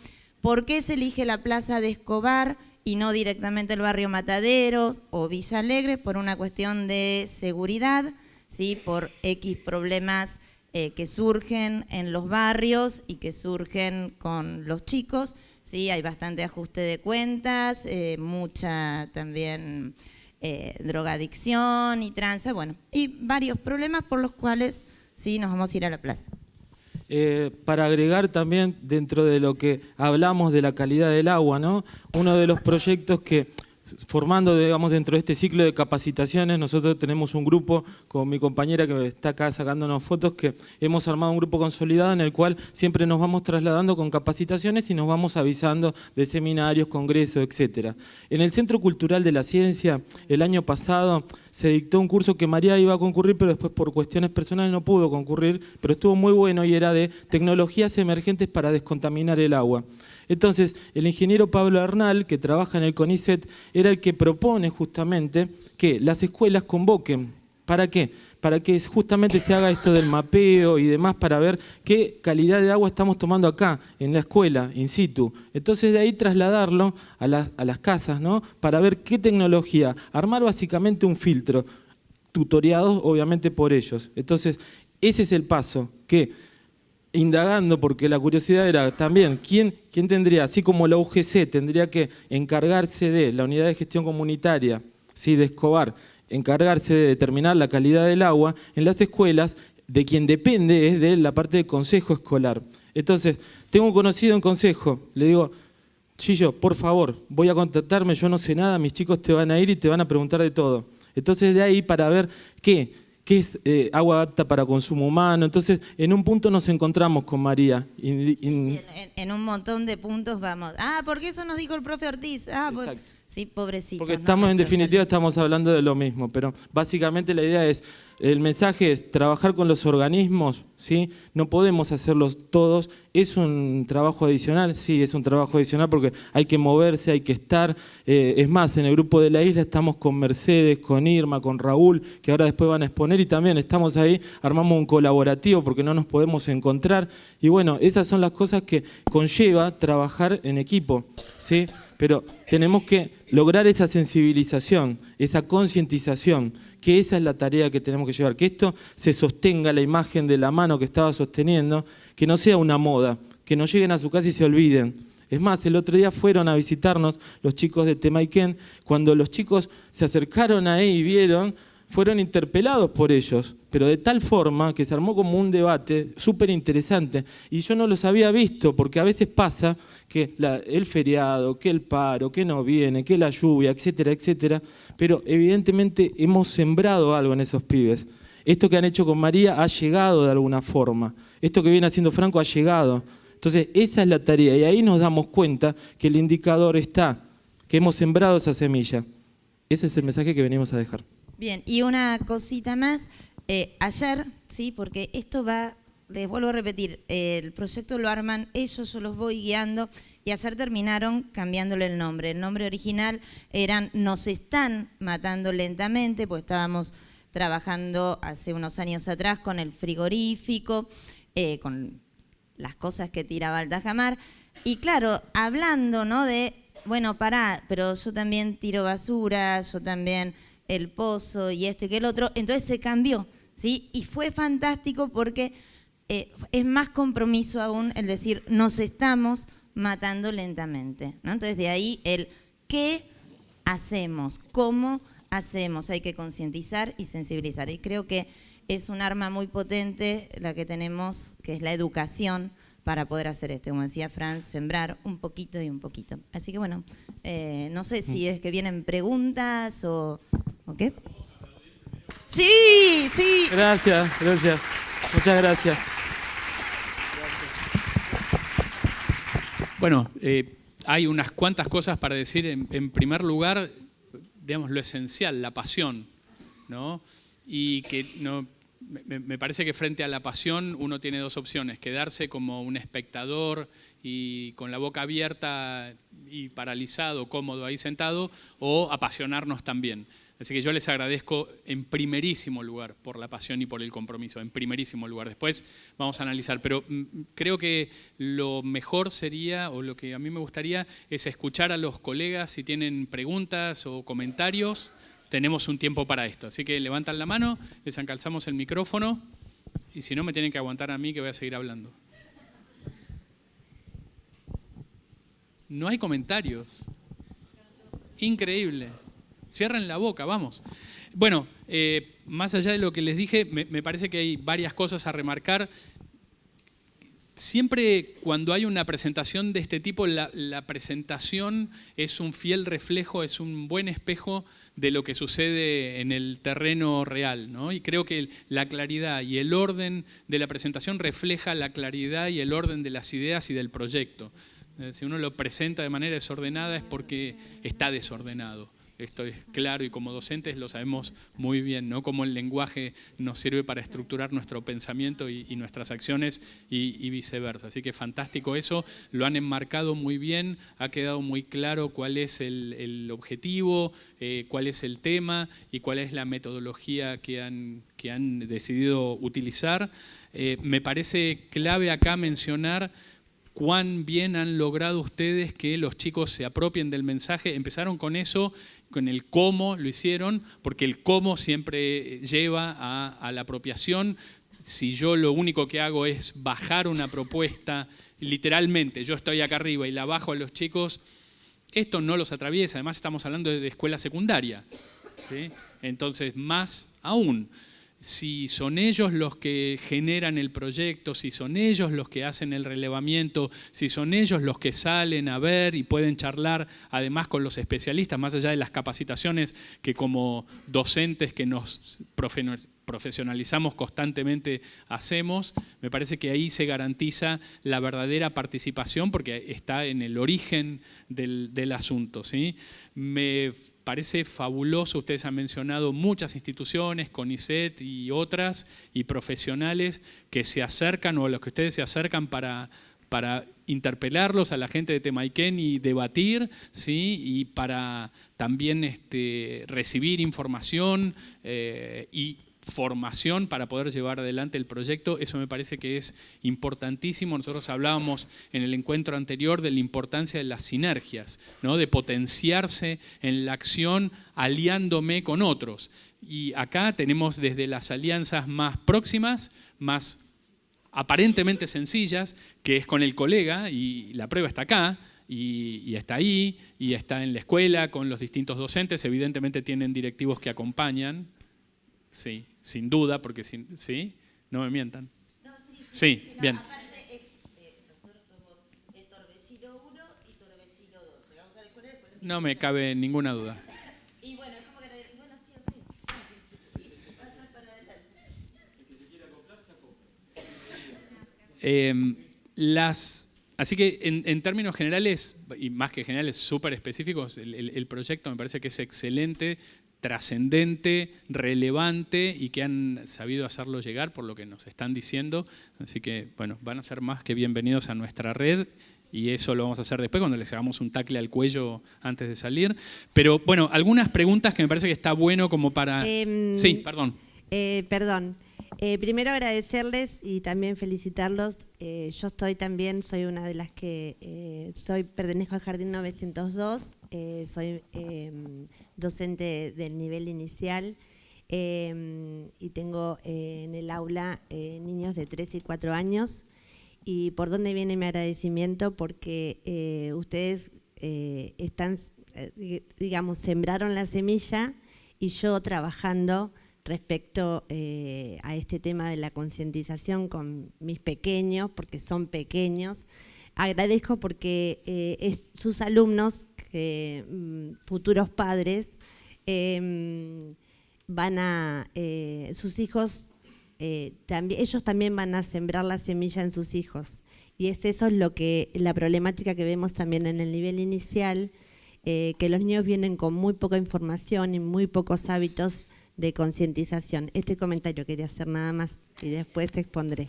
¿Por qué se elige la plaza de Escobar y no directamente el barrio Mataderos o Villa Alegre? Por una cuestión de seguridad ¿sí? por X problemas eh, que surgen en los barrios y que surgen con los chicos. ¿sí? Hay bastante ajuste de cuentas, eh, mucha también eh, drogadicción y tranza, bueno, y varios problemas por los cuales sí nos vamos a ir a la plaza. para agregar también dentro de lo que hablamos de la calidad del agua, ¿no? uno de los proyectos que formando, digamos, dentro de este ciclo de capacitaciones, nosotros tenemos un grupo con mi compañera que está acá sacándonos fotos, que hemos armado un grupo consolidado en el cual siempre nos vamos trasladando con capacitaciones y nos vamos avisando de seminarios, congresos, etc. En el Centro Cultural de la Ciencia, el año pasado, se dictó un curso que María iba a concurrir, pero después por cuestiones personales no pudo concurrir, pero estuvo muy bueno y era de tecnologías emergentes para descontaminar el agua. Entonces, el ingeniero Pablo Arnal, que trabaja en el CONICET, era el que propone justamente que las escuelas convoquen. ¿Para qué? Para que justamente se haga esto del mapeo y demás, para ver qué calidad de agua estamos tomando acá, en la escuela, in situ. Entonces de ahí trasladarlo a las, a las casas, ¿no? Para ver qué tecnología. Armar básicamente un filtro, tutoriados obviamente por ellos. Entonces, ese es el paso, que indagando, porque la curiosidad era también, ¿quién, ¿quién tendría, así como la UGC tendría que encargarse de la unidad de gestión comunitaria, ¿sí? de Escobar, encargarse de determinar la calidad del agua en las escuelas, de quien depende es de la parte de consejo escolar. Entonces, tengo un conocido en consejo, le digo, Chillo, por favor, voy a contactarme, yo no sé nada, mis chicos te van a ir y te van a preguntar de todo. Entonces de ahí para ver qué, qué es eh, agua apta para consumo humano. Entonces, en un punto nos encontramos con María. En, un montón de puntos vamos. Ah, porque eso nos dijo el profe Ortiz. Ah, ¿sí? Pobrecitos. Porque ¿no? estamos, en definitiva, estamos hablando de lo mismo, pero básicamente la idea es, el mensaje es trabajar con los organismos, ¿sí? No podemos hacerlos todos, es un trabajo adicional, sí, es un trabajo adicional porque hay que moverse, hay que estar, eh, es más, en el grupo de la isla estamos con Mercedes, con Irma, con Raúl, que ahora después van a exponer y también estamos ahí, armamos un colaborativo porque no nos podemos encontrar y bueno, esas son las cosas que conlleva trabajar en equipo, ¿sí? Pero tenemos que lograr esa sensibilización, esa concientización, que esa es la tarea que tenemos que llevar, que esto se sostenga la imagen de la mano que estaba sosteniendo, que no sea una moda, que no lleguen a su casa y se olviden. Es más, el otro día fueron a visitarnos los chicos de Temaiken, cuando los chicos se acercaron ahí y vieron, fueron interpelados por ellos, pero de tal forma que se armó como un debate súper interesante. Y yo no los había visto, porque a veces pasa que el feriado, que el paro, que no viene, que la lluvia, etcétera, etcétera, pero evidentemente hemos sembrado algo en esos pibes. Esto que han hecho con María ha llegado de alguna forma. Esto que viene haciendo Franco ha llegado. Entonces, esa es la tarea. Y ahí nos damos cuenta que el indicador está, que hemos sembrado esa semilla. Ese es el mensaje que venimos a dejar. Bien, y una cosita más. Eh, ayer, sí, porque esto va, les vuelvo a repetir, el proyecto lo arman ellos, yo los voy guiando, y ayer terminaron cambiándole el nombre. El nombre original eran Nos están matando lentamente, pues estábamos trabajando hace unos años atrás con el frigorífico, eh, con las cosas que tiraba el Tajamar. Y claro, hablando, ¿no? De, bueno, pará, pero yo también tiro basura, yo también el pozo y este que el otro. Entonces se cambió, ¿sí? Y fue fantástico porque eh, es más compromiso aún el decir, nos estamos matando lentamente, ¿no? Entonces de ahí el qué hacemos, cómo hacemos, hay que concientizar y sensibilizar. Y creo que es un arma muy potente la que tenemos, que es la educación, para poder hacer esto. Como decía Franz, sembrar un poquito y un poquito. Así que bueno, eh, no sé si es que vienen preguntas o, o qué. Sí, sí. Gracias, gracias. Muchas gracias. Bueno, eh, hay unas cuantas cosas para decir. En, en primer lugar, digamos, lo esencial, la pasión, ¿no? Y que no, me, me parece que frente a la pasión uno tiene dos opciones, quedarse como un espectador y con la boca abierta y paralizado, cómodo ahí sentado, o apasionarnos también. Así que yo les agradezco en primerísimo lugar por la pasión y por el compromiso, en primerísimo lugar. Después vamos a analizar, pero mm, creo que lo mejor sería, o lo que a mí me gustaría, es escuchar a los colegas si tienen preguntas o comentarios. Tenemos un tiempo para esto, así que levantan la mano, les encalzamos el micrófono y si no me tienen que aguantar a mí que voy a seguir hablando. No hay comentarios. Increíble. Cierren la boca, vamos. Bueno, eh, más allá de lo que les dije, me, parece que hay varias cosas a remarcar. Siempre cuando hay una presentación de este tipo, la, presentación es un fiel reflejo, es un buen espejo de lo que sucede en el terreno real. ¿no? Y creo que la claridad y el orden de la presentación refleja la claridad y el orden de las ideas y del proyecto. Si uno lo presenta de manera desordenada es porque está desordenado. Esto es claro y como docentes lo sabemos muy bien, ¿no? Cómo el lenguaje nos sirve para estructurar nuestro pensamiento y, nuestras acciones y, viceversa. Así que fantástico eso, lo han enmarcado muy bien, ha quedado muy claro cuál es el, el objetivo, eh, cuál es el tema y cuál es la metodología que han, que han decidido utilizar. Eh, me parece clave acá mencionar cuán bien han logrado ustedes que los chicos se apropien del mensaje. Empezaron con eso, con el cómo lo hicieron, porque el cómo siempre lleva a, la apropiación. Si yo lo único que hago es bajar una propuesta, literalmente, yo estoy acá arriba y la bajo a los chicos, esto no los atraviesa. Además estamos hablando de escuela secundaria. Entonces, más aún si son ellos los que generan el proyecto, si son ellos los que hacen el relevamiento, si son ellos los que salen a ver y pueden charlar además con los especialistas, más allá de las capacitaciones que como docentes que nos profesionalizamos constantemente hacemos, me parece que ahí se garantiza la verdadera participación porque está en el origen del, asunto. ¿sí? Me parece fabuloso, ustedes han mencionado muchas instituciones, CONICET y otras, y profesionales que se acercan o a los que ustedes se acercan para, para interpelarlos a la gente de Temaiken y debatir, ¿sí? y para también este, recibir información eh, y formación para poder llevar adelante el proyecto, eso me parece que es importantísimo. Nosotros hablábamos en el encuentro anterior de la importancia de las sinergias, ¿no? de potenciarse en la acción aliándome con otros. Y acá tenemos desde las alianzas más próximas, más aparentemente sencillas, que es con el colega, y la prueba está acá, y, y, está ahí, y está en la escuela con los distintos docentes, evidentemente tienen directivos que acompañan, sí, sin duda, porque sin, ¿sí? No me mientan. sí, bien. No me cabe ninguna duda. Y bueno, es como que, bueno, sí, ok. Sí, pasar para adelante. Eh, las, así que en, en, términos generales, y más que generales, súper específicos, el, el, el, proyecto me parece que es excelente, trascendente, relevante y que han sabido hacerlo llegar por lo que nos están diciendo. Así que, bueno, van a ser más que bienvenidos a nuestra red y eso lo vamos a hacer después cuando les hagamos un tacle al cuello antes de salir. Pero, bueno, algunas preguntas que me parece que está bueno como para... Eh, sí, perdón. Eh, perdón. Eh, primero agradecerles y también felicitarlos. Eh, yo estoy también, soy una de las que eh, soy pertenezco al Jardín 902, eh, soy em, docente del nivel inicial em, y tengo en el aula niños de 3 y 4 años. ¿Y por dónde viene mi agradecimiento? Porque ustedes están, digamos, sembraron la semilla y yo trabajando respecto eh, a este tema de la concientización con mis pequeños, porque son pequeños. Agradezco porque eh, es, sus alumnos, mm, futuros padres, eh, van a, eh, sus hijos, ellos también van a sembrar la semilla en sus hijos. Y es eso es lo que, la problemática que vemos también en el nivel inicial, que los niños vienen con muy poca información y muy pocos hábitos de concientización. Este comentario quería hacer nada más y después expondré.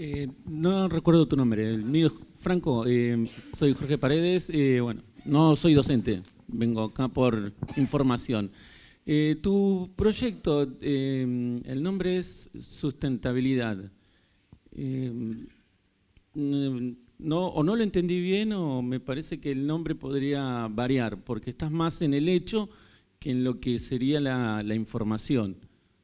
Eh, no recuerdo tu nombre, el mío es Franco, eh, soy Jorge Paredes, eh, bueno, no soy docente, vengo acá por información. Tu proyecto, el nombre es Sustentabilidad. No, o no lo entendí bien o me parece que el nombre podría variar, porque estás más en el hecho que en lo que sería la, la información.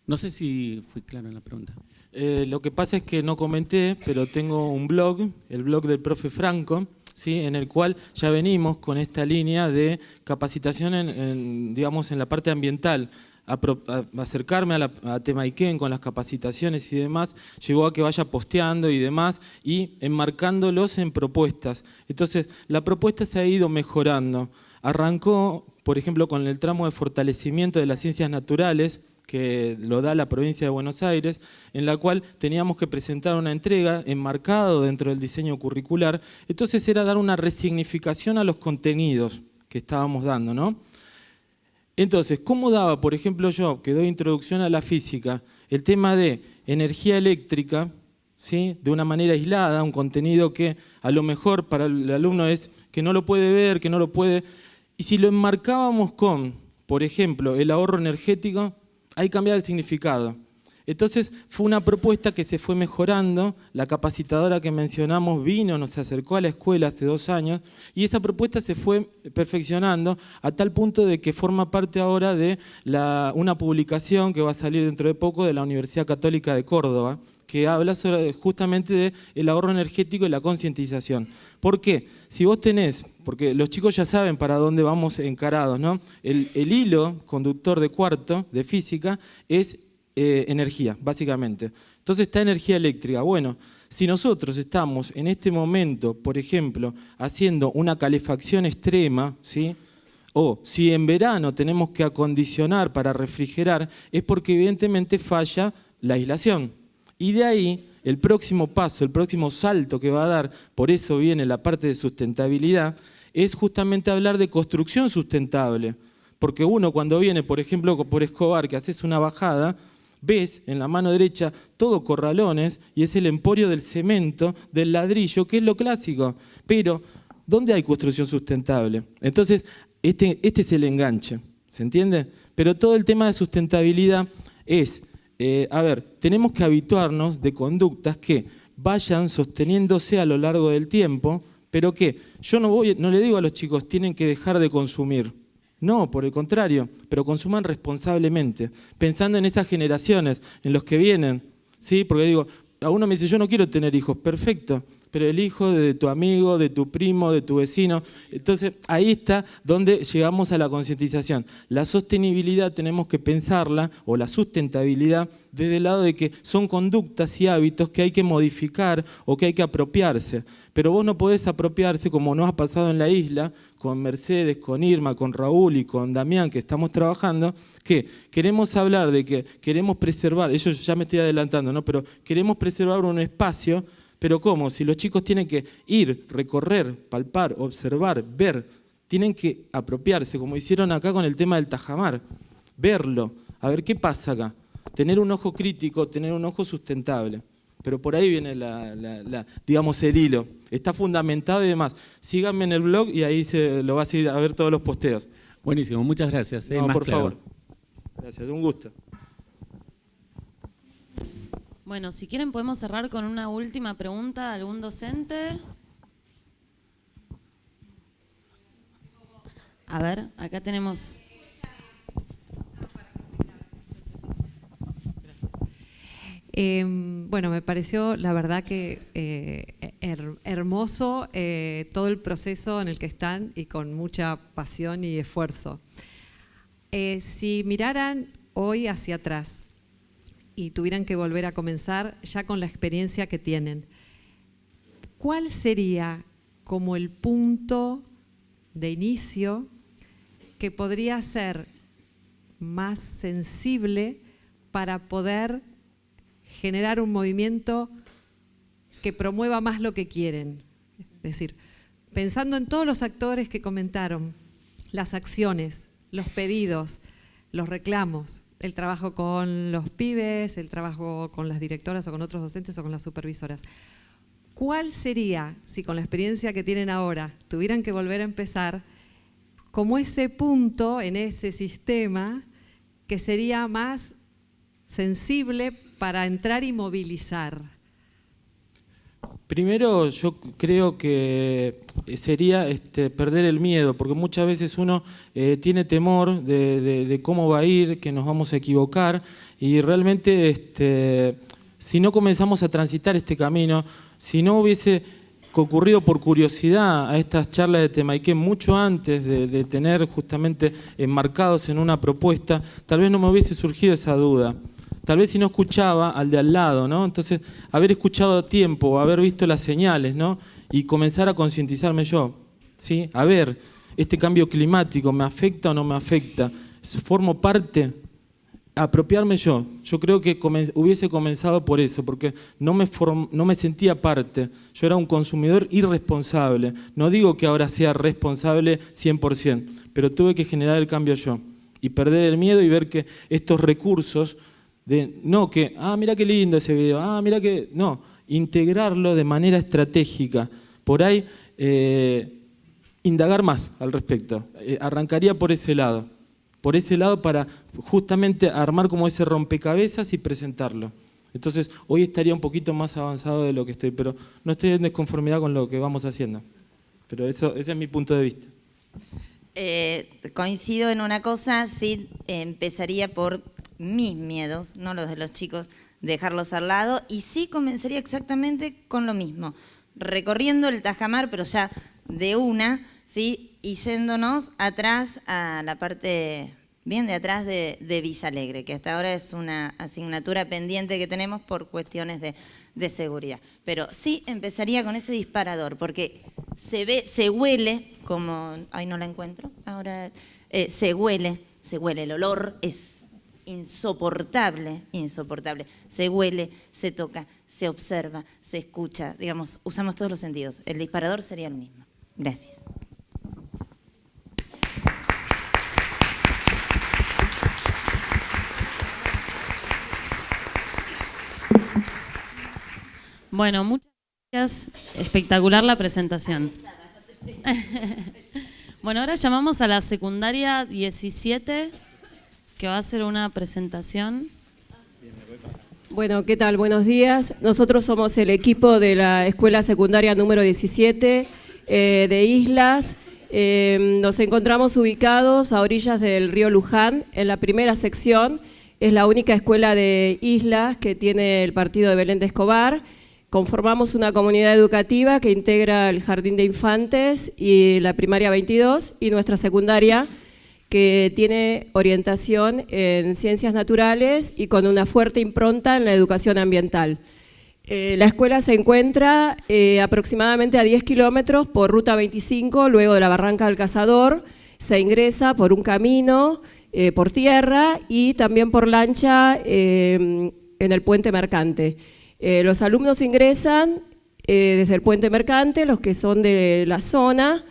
No sé si fui claro en la pregunta. Eh, lo que pasa es que no comenté, pero tengo un blog, el blog del profe Franco, ¿sí? en el cual ya venimos con esta línea de capacitación en, en, digamos, en la parte ambiental. A, acercarme a, la, a Temaiken con las capacitaciones y demás, llegó a que vaya posteando y demás y enmarcándolos en propuestas. Entonces, la propuesta se ha ido mejorando. Arrancó, por ejemplo, con el tramo de fortalecimiento de las ciencias naturales, que lo da la provincia de Buenos Aires, en la cual teníamos que presentar una entrega enmarcado dentro del diseño curricular. Entonces era dar una resignificación a los contenidos que estábamos dando, ¿no? Entonces, ¿cómo daba, por ejemplo, yo, que doy introducción a la física, el tema de energía eléctrica, ¿sí? de una manera aislada, un contenido que a lo mejor para el alumno es que no lo puede ver, que no lo puede... Y si lo enmarcábamos con, por ejemplo, el ahorro energético, ahí cambiaba el significado. Entonces fue una propuesta que se fue mejorando, la capacitadora que mencionamos vino, nos acercó a la escuela hace dos años y esa propuesta se fue perfeccionando a tal punto de que forma parte ahora de una publicación que va a salir dentro de poco de la Universidad Católica de Córdoba, que habla justamente del ahorro energético y la concientización. ¿Por qué? Si vos tenés, porque los chicos ya saben para dónde vamos encarados, ¿no? El hilo conductor de cuarto de física es eh, energía, básicamente. Entonces está energía eléctrica. Bueno, si nosotros estamos en este momento, por ejemplo, haciendo una calefacción extrema, ¿sí? o si en verano tenemos que acondicionar para refrigerar, es porque evidentemente falla la aislación. Y de ahí el próximo paso, el próximo salto que va a dar, por eso viene la parte de sustentabilidad, es justamente hablar de construcción sustentable. Porque uno cuando viene, por ejemplo, por Escobar, que haces una bajada, ves en la mano derecha todo corralones y es el emporio del cemento, del ladrillo, que es lo clásico. Pero, ¿dónde hay construcción sustentable? Entonces, este, este es el enganche, ¿se entiende? Pero todo el tema de sustentabilidad es, eh, a ver, tenemos que habituarnos de conductas que vayan sosteniéndose a lo largo del tiempo, pero que yo no, voy, no le digo a los chicos, tienen que dejar de consumir. No, por el contrario, pero consuman responsablemente, pensando en esas generaciones, en los que vienen. ¿sí? Porque digo, a uno me dice, yo no quiero tener hijos, perfecto, pero el hijo de tu amigo, de tu primo, de tu vecino. Entonces, ahí está donde llegamos a la concientización. La sostenibilidad tenemos que pensarla, o la sustentabilidad, desde el lado de que son conductas y hábitos que hay que modificar o que hay que apropiarse. Pero vos no podés apropiarse, como nos ha pasado en la isla, con Mercedes, con Irma, con Raúl y con Damián, que estamos trabajando, que queremos hablar de que queremos preservar, eso ya me estoy adelantando, ¿no? pero queremos preservar un espacio pero ¿cómo? Si los chicos tienen que ir, recorrer, palpar, observar, ver, tienen que apropiarse, como hicieron acá con el tema del tajamar, verlo, a ver qué pasa acá. Tener un ojo crítico, tener un ojo sustentable. Pero por ahí viene la, digamos, el hilo. Está fundamentado y demás. Síganme en el blog y ahí se lo va a seguir a ver todos los posteos. Buenísimo, muchas gracias. Eh, por favor. Gracias, un gusto. Bueno, si quieren podemos cerrar con una última pregunta de algún docente. A ver, acá tenemos... Em, bueno, me pareció la verdad que eh, hermoso eh, todo el proceso en el que están y con mucha pasión y esfuerzo. Eh, si miraran hoy hacia atrás, y tuvieran que volver a comenzar ya con la experiencia que tienen, ¿cuál sería como el punto de inicio que podría ser más sensible para poder generar un movimiento que promueva más lo que quieren? Es decir, pensando en todos los actores que comentaron, las acciones, los pedidos, los reclamos, el trabajo con los pibes, el trabajo con las directoras o con otros docentes o con las supervisoras. ¿Cuál sería, si con la experiencia que tienen ahora tuvieran que volver a empezar, como ese punto en ese sistema que sería más sensible para entrar y movilizar? Primero yo creo que sería este, perder el miedo, porque muchas veces uno eh, tiene temor de, cómo va a ir, que nos vamos a equivocar, y realmente este, si no comenzamos a transitar este camino, si no hubiese ocurrido por curiosidad a estas charlas de Temaiken mucho antes de tener justamente enmarcados en una propuesta, tal vez no me hubiese surgido esa duda tal vez si no escuchaba al de al lado, ¿no? Entonces, haber escuchado a tiempo, haber visto las señales, ¿no? Y comenzar a concientizarme yo, ¿sí? A ver, este cambio climático, ¿me afecta o no me afecta? ¿Formo parte? Apropiarme yo. Yo creo que hubiese comenzado por eso, porque no me, no me sentía parte. Yo era un consumidor irresponsable. No digo que ahora sea responsable 100%, pero tuve que generar el cambio yo. Y perder el miedo y ver que estos recursos de no que, ah, mira qué lindo ese video, ah, mira que. No, integrarlo de manera estratégica. Por ahí, eh, indagar más al respecto. Eh, arrancaría por ese lado. Por ese lado para justamente armar como ese rompecabezas y presentarlo. Entonces, hoy estaría un poquito más avanzado de lo que estoy, pero no estoy en desconformidad con lo que vamos haciendo. Pero eso, ese es mi punto de vista. Eh, coincido en una cosa, sí, empezaría por mis miedos, no los de los chicos, dejarlos al lado y sí comenzaría exactamente con lo mismo, recorriendo el Tajamar, pero ya de una, ¿sí? y yéndonos atrás a la parte bien de atrás de, de Villa Alegre, que hasta ahora es una asignatura pendiente que tenemos por cuestiones de, seguridad. Pero sí empezaría con ese disparador, porque se ve, se huele, como, ay no la encuentro, ahora eh, se huele, se huele, el olor es insoportable, insoportable. Se huele, se toca, se observa, se escucha, digamos, usamos todos los sentidos. El disparador sería el mismo. Gracias. Bueno, muchas gracias. Espectacular la presentación. bueno, ahora llamamos a la secundaria 17, va a hacer una presentación. Bueno, ¿qué tal? Buenos días. Nosotros somos el equipo de la Escuela Secundaria número 17 eh, de Islas. Eh, nos encontramos ubicados a orillas del río Luján, en la primera sección. Es la única escuela de Islas que tiene el partido de Belén de Escobar. Conformamos una comunidad educativa que integra el Jardín de Infantes y la primaria 22 y nuestra secundaria que tiene orientación en ciencias naturales y con una fuerte impronta en la educación ambiental. Eh, la escuela se encuentra eh, aproximadamente a 10 kilómetros por ruta 25, luego de la Barranca del Cazador, se ingresa por un camino, eh, por tierra y también por lancha en el puente mercante. Los alumnos ingresan desde el puente mercante, los que son de la zona,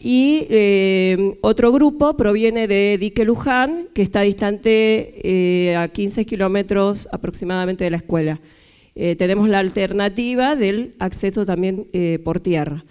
y eh, otro grupo proviene de Dique Luján, que está distante a 15 kilómetros aproximadamente de la escuela. tenemos la alternativa del acceso también por tierra.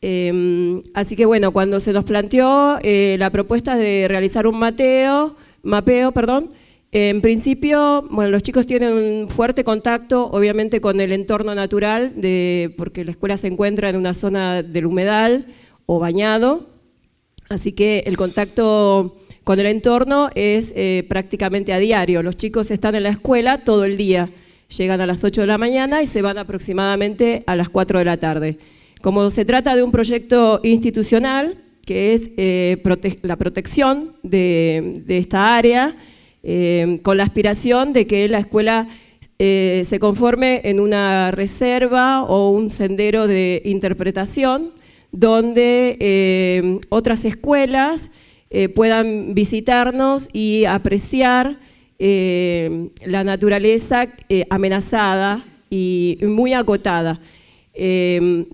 Em, así que bueno, cuando se nos planteó la propuesta de realizar un mateo, mapeo, perdón, en principio, bueno, los chicos tienen un fuerte contacto, obviamente, con el entorno natural, de, porque la escuela se encuentra en una zona del humedal o bañado, así que el contacto con el entorno es eh, prácticamente a diario. Los chicos están en la escuela todo el día, llegan a las 8 de la mañana y se van aproximadamente a las 4 de la tarde. Como se trata de un proyecto institucional, que es eh, la protección de, esta área, eh, con la aspiración de que la escuela se conforme en una reserva o un sendero de interpretación donde eh, otras escuelas puedan visitarnos y apreciar la naturaleza amenazada y muy acotada.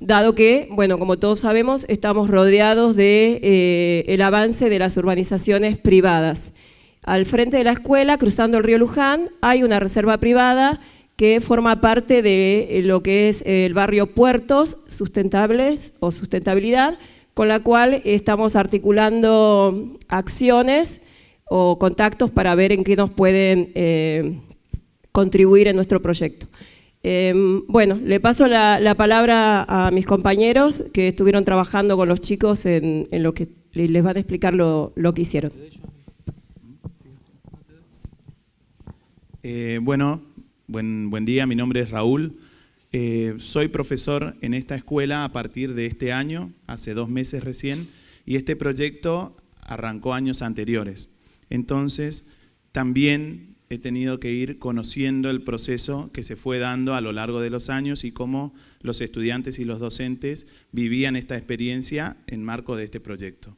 dado que, bueno, como todos sabemos, estamos rodeados el avance de las urbanizaciones privadas. Al frente de la escuela, cruzando el río Luján, hay una reserva privada que forma parte de eh, lo que es el barrio Puertos Sustentables o Sustentabilidad, con la cual estamos articulando acciones o contactos para ver en qué nos pueden eh, contribuir en nuestro proyecto. Em, bueno, le paso la, palabra a mis compañeros que estuvieron trabajando con los chicos en, lo que les van a explicar lo que hicieron. Eh, bueno, buen, buen día, mi nombre es Raúl. Eh, soy profesor en esta escuela a partir de este año, hace dos meses recién, y este proyecto arrancó años anteriores. Entonces, también he tenido que ir conociendo el proceso que se fue dando a lo largo de los años y cómo los estudiantes y los docentes vivían esta experiencia en marco de este proyecto.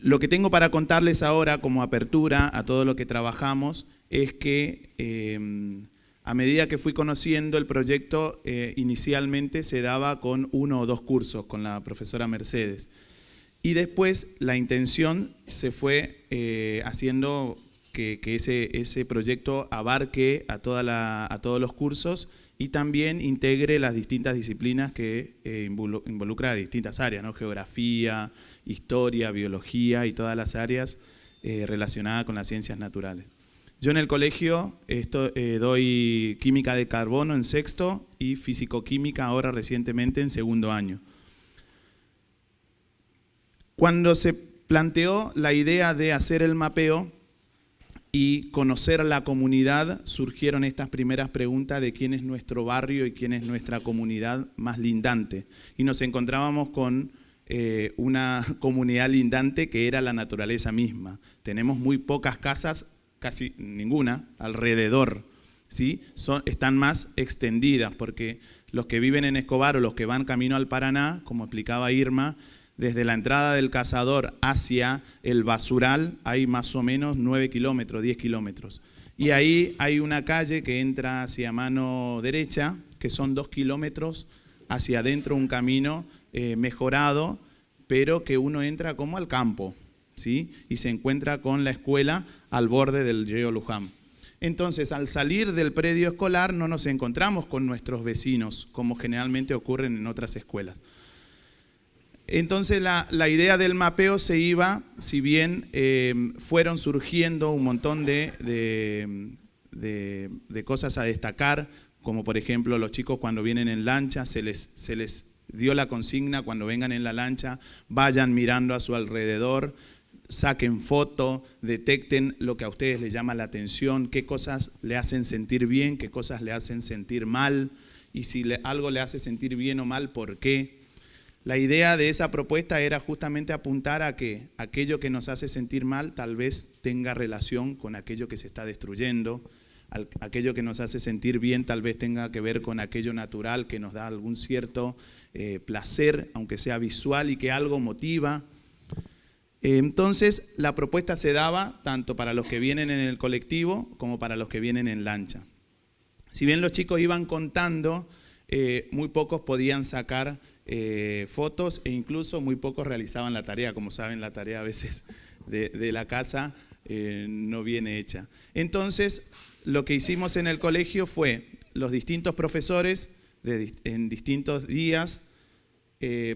Lo que tengo para contarles ahora como apertura a todo lo que trabajamos es que em, a medida que fui conociendo el proyecto, eh, inicialmente se daba con uno o dos cursos con la profesora Mercedes. Y después la intención se fue eh, haciendo que, ese, ese, proyecto abarque a, a todos los cursos y también integre las distintas disciplinas que eh, involucra distintas áreas, ¿no? geografía, historia, biología y todas las áreas relacionadas con las ciencias naturales. Yo en el colegio eh, doy química de carbono en sexto y fisicoquímica ahora recientemente en segundo año. Cuando se planteó la idea de hacer el mapeo, y conocer la comunidad, surgieron estas primeras preguntas de quién es nuestro barrio y quién es nuestra comunidad más lindante. Y nos encontrábamos con eh, una comunidad lindante que era la naturaleza misma. Tenemos muy pocas casas, casi ninguna, alrededor. ¿sí? Son, están más extendidas porque los que viven en Escobar o los que van camino al Paraná, como explicaba Irma, desde la entrada del cazador hacia el basural hay más o menos 9 kilómetros, 10 kilómetros. Y ahí hay una calle que entra hacia mano derecha, que son 2 kilómetros hacia adentro, un camino eh, mejorado, pero que uno entra como al campo, Y se encuentra con la escuela al borde del río Luján. Entonces, al salir del predio escolar no nos encontramos con nuestros vecinos, como generalmente ocurren en otras escuelas. Entonces la, idea del mapeo se iba, si bien eh, fueron surgiendo un montón de, de, cosas a destacar, como por ejemplo los chicos cuando vienen en lancha, se les, se les dio la consigna cuando vengan en la lancha, vayan mirando a su alrededor, saquen foto, detecten lo que a ustedes les llama la atención, qué cosas le hacen sentir bien, qué cosas le hacen sentir mal, y si algo le hace sentir bien o mal, ¿por qué? La idea de esa propuesta era justamente apuntar a que aquello que nos hace sentir mal tal vez tenga relación con aquello que se está destruyendo, aquello que nos hace sentir bien tal vez tenga que ver con aquello natural que nos da algún cierto eh, placer, aunque sea visual y que algo motiva. Entonces la propuesta se daba tanto para los que vienen en el colectivo como para los que vienen en lancha. Si bien los chicos iban contando, eh, muy pocos podían sacar eh, fotos e incluso muy pocos realizaban la tarea. Como saben, la tarea a veces de, la casa eh, no viene hecha. Entonces, lo que hicimos en el colegio fue los distintos profesores en distintos días